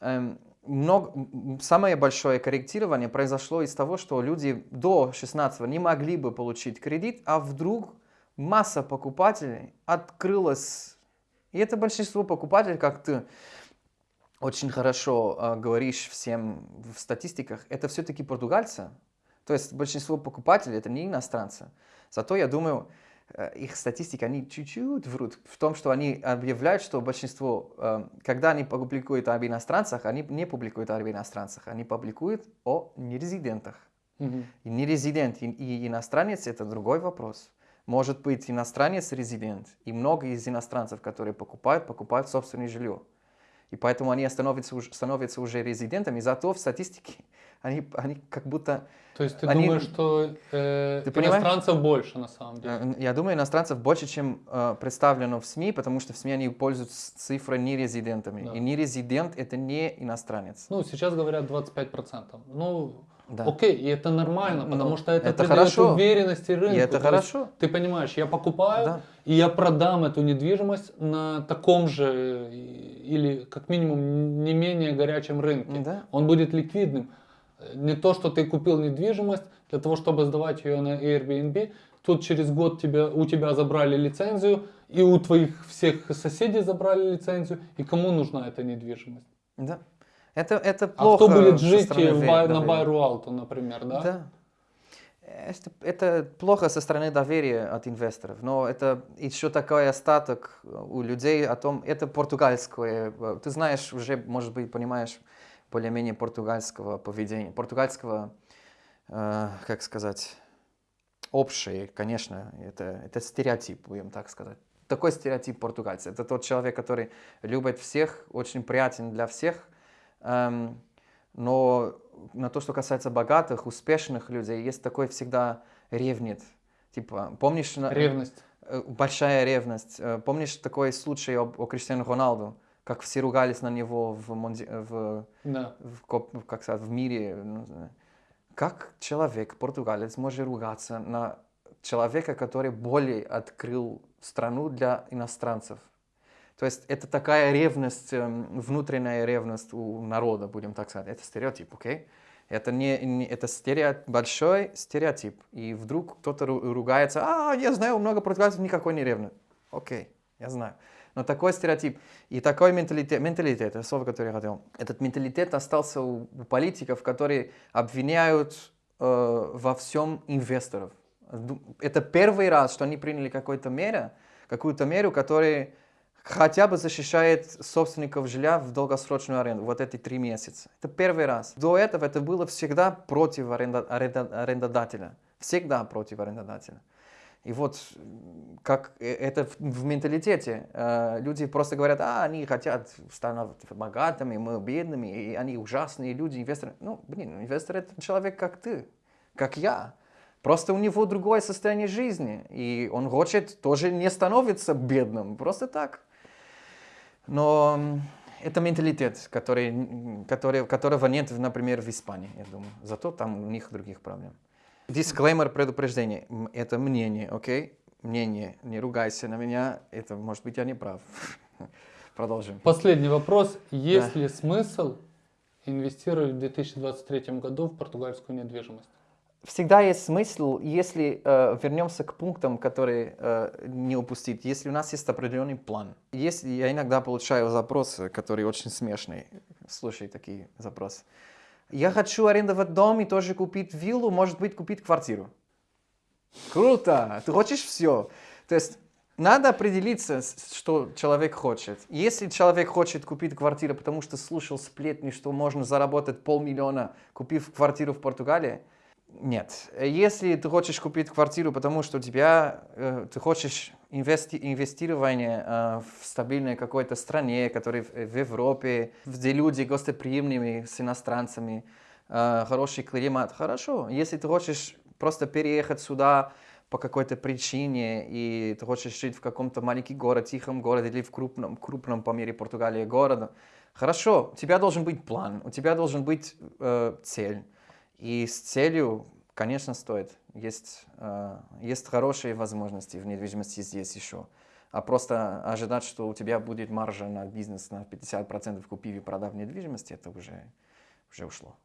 эм, много, самое большое корректирование произошло из того, что люди до 16 не могли бы получить кредит, а вдруг масса покупателей открылась. И это большинство покупателей, как ты очень хорошо э, говоришь всем в статистиках, это все-таки португальцы. То есть большинство покупателей это не иностранцы. Зато я думаю, э, их статистика, они чуть-чуть врут в том, что они объявляют, что большинство, э, когда они публикуют об иностранцах, они не публикуют об иностранцах, они публикуют о нерезидентах. Мгм. И нерезидент и, и иностранец это другой вопрос. Может быть иностранец резидент, и много из иностранцев, которые покупают, покупают собственное жилье. И поэтому они становятся, становятся уже резидентами, зато в статистике они, они как будто... То есть ты Они- думаешь, что э, Ты понимаешь? иностранцев больше на самом деле? э, Я думаю, иностранцев больше, чем э, представлено в СМИ, потому что в СМИ они пользуются цифрой нерезидентами. Да. И нерезидент — это не иностранец. Ну, сейчас говорят 25%. Ну, Да. окей, и это нормально, Ну, потому что это, это придает хорошо. уверенности рынку. И это То есть хорошо. Ты понимаешь, я покупаю, Да. и я продам эту недвижимость на таком же или как минимум не менее горячем рынке. Да. Он будет ликвидным. Э, Не то, что ты купил недвижимость для того, чтобы сдавать ее на Airbnb, тут через год тебя, у тебя забрали лицензию, и у твоих всех соседей забрали лицензию, и кому нужна эта недвижимость? Да. Это, это А плохо кто будет жить стороны в Бай- на. Байруалту, например, да? Да. Это, это плохо со стороны доверия от инвесторов, но это еще такой остаток у людей о том, это португальское, э, ты знаешь, уже, может быть, понимаешь более-менее португальского поведения, португальского, э, как сказать, общее, конечно, это, это стереотип, будем так сказать. Такой стереотип португальца. Это тот человек, который любит всех, очень приятен для всех, эм, но на то, что касается богатых, успешных людей, есть такой всегда ревнит. Типа, помнишь... Ревность. э, Большая ревность. Э, Помнишь такой случай об- о, Криштиану Роналду? Как все ругались на него в, монди- в, Да. в, коп- как сказать, в мире. ну. Как человек, португалец, может ругаться на человека, который более открыл страну для иностранцев? То есть это такая ревность, эм, внутренняя ревность у народа, будем так сказать. Это стереотип, окей? Это, не, не- это стерео- большой стереотип. И вдруг кто-то ру- ругается, а, я знаю много португальцев, никакой не ревность. Окей, я знаю. Но такой стереотип и такой менталитет, менталитет, это слово, которое я хотел, этот менталитет остался у, у политиков, которые обвиняют э, во всем инвесторов. Это первый раз, что они приняли какую-то меру, какую-то меру, которая хотя бы защищает собственников жилья в долгосрочную аренду, вот эти три месяца. Это первый раз. До этого это было всегда против аренда- аренда- арендодателя. Всегда против арендодателя. И вот как э, это в, менталитете. Э, люди просто говорят, а, они хотят становиться богатыми, мы бедными, и они ужасные люди, инвесторы. Ну, блин, инвестор это человек, как ты, как я. Просто у него другое состояние жизни, и он хочет тоже не становиться бедным, просто так. Но это менталитет, который, который, которого нет, например, в Испании, я думаю. Зато там у них других проблем. Дисклеймер, предупреждение. Это мнение, окей? Мнение. Не ругайся на меня. Это, может быть, я не прав. Продолжим. Последний вопрос. Есть ли смысл инвестировать в 2023 году в португальскую недвижимость? Всегда есть смысл, если э, вернемся к пунктам, которые э, не упустить, если у нас есть определенный план. Если я иногда получаю запросы, которые очень смешные, слушай такие запросы. Я хочу арендовать дом и тоже купить виллу, может быть, купить квартиру. Круто! Ты хочешь все. То есть надо определиться, что человек хочет. Если человек хочет купить квартиру, потому что слушал сплетни, что можно заработать полмиллиона, купив квартиру в Португалии, нет. Если ты хочешь купить квартиру, потому что у тебя, э, ты хочешь инвести- инвестирование э, в стабильной какой-то стране, которая в, в Европе, где люди гостеприимными с иностранцами, э, хороший климат, хорошо. Если ты хочешь просто переехать сюда по какой-то причине, и ты хочешь жить в каком-то маленьком городе, тихом городе или в крупном, крупном по мере Португалии городе, хорошо, у тебя должен быть план, у тебя должен быть э, цель. И с целью, конечно, стоит. Есть, э, есть хорошие возможности в недвижимости здесь еще. А просто ожидать, что у тебя будет маржа на бизнес на 50% купив и продав недвижимости, это уже, уже ушло.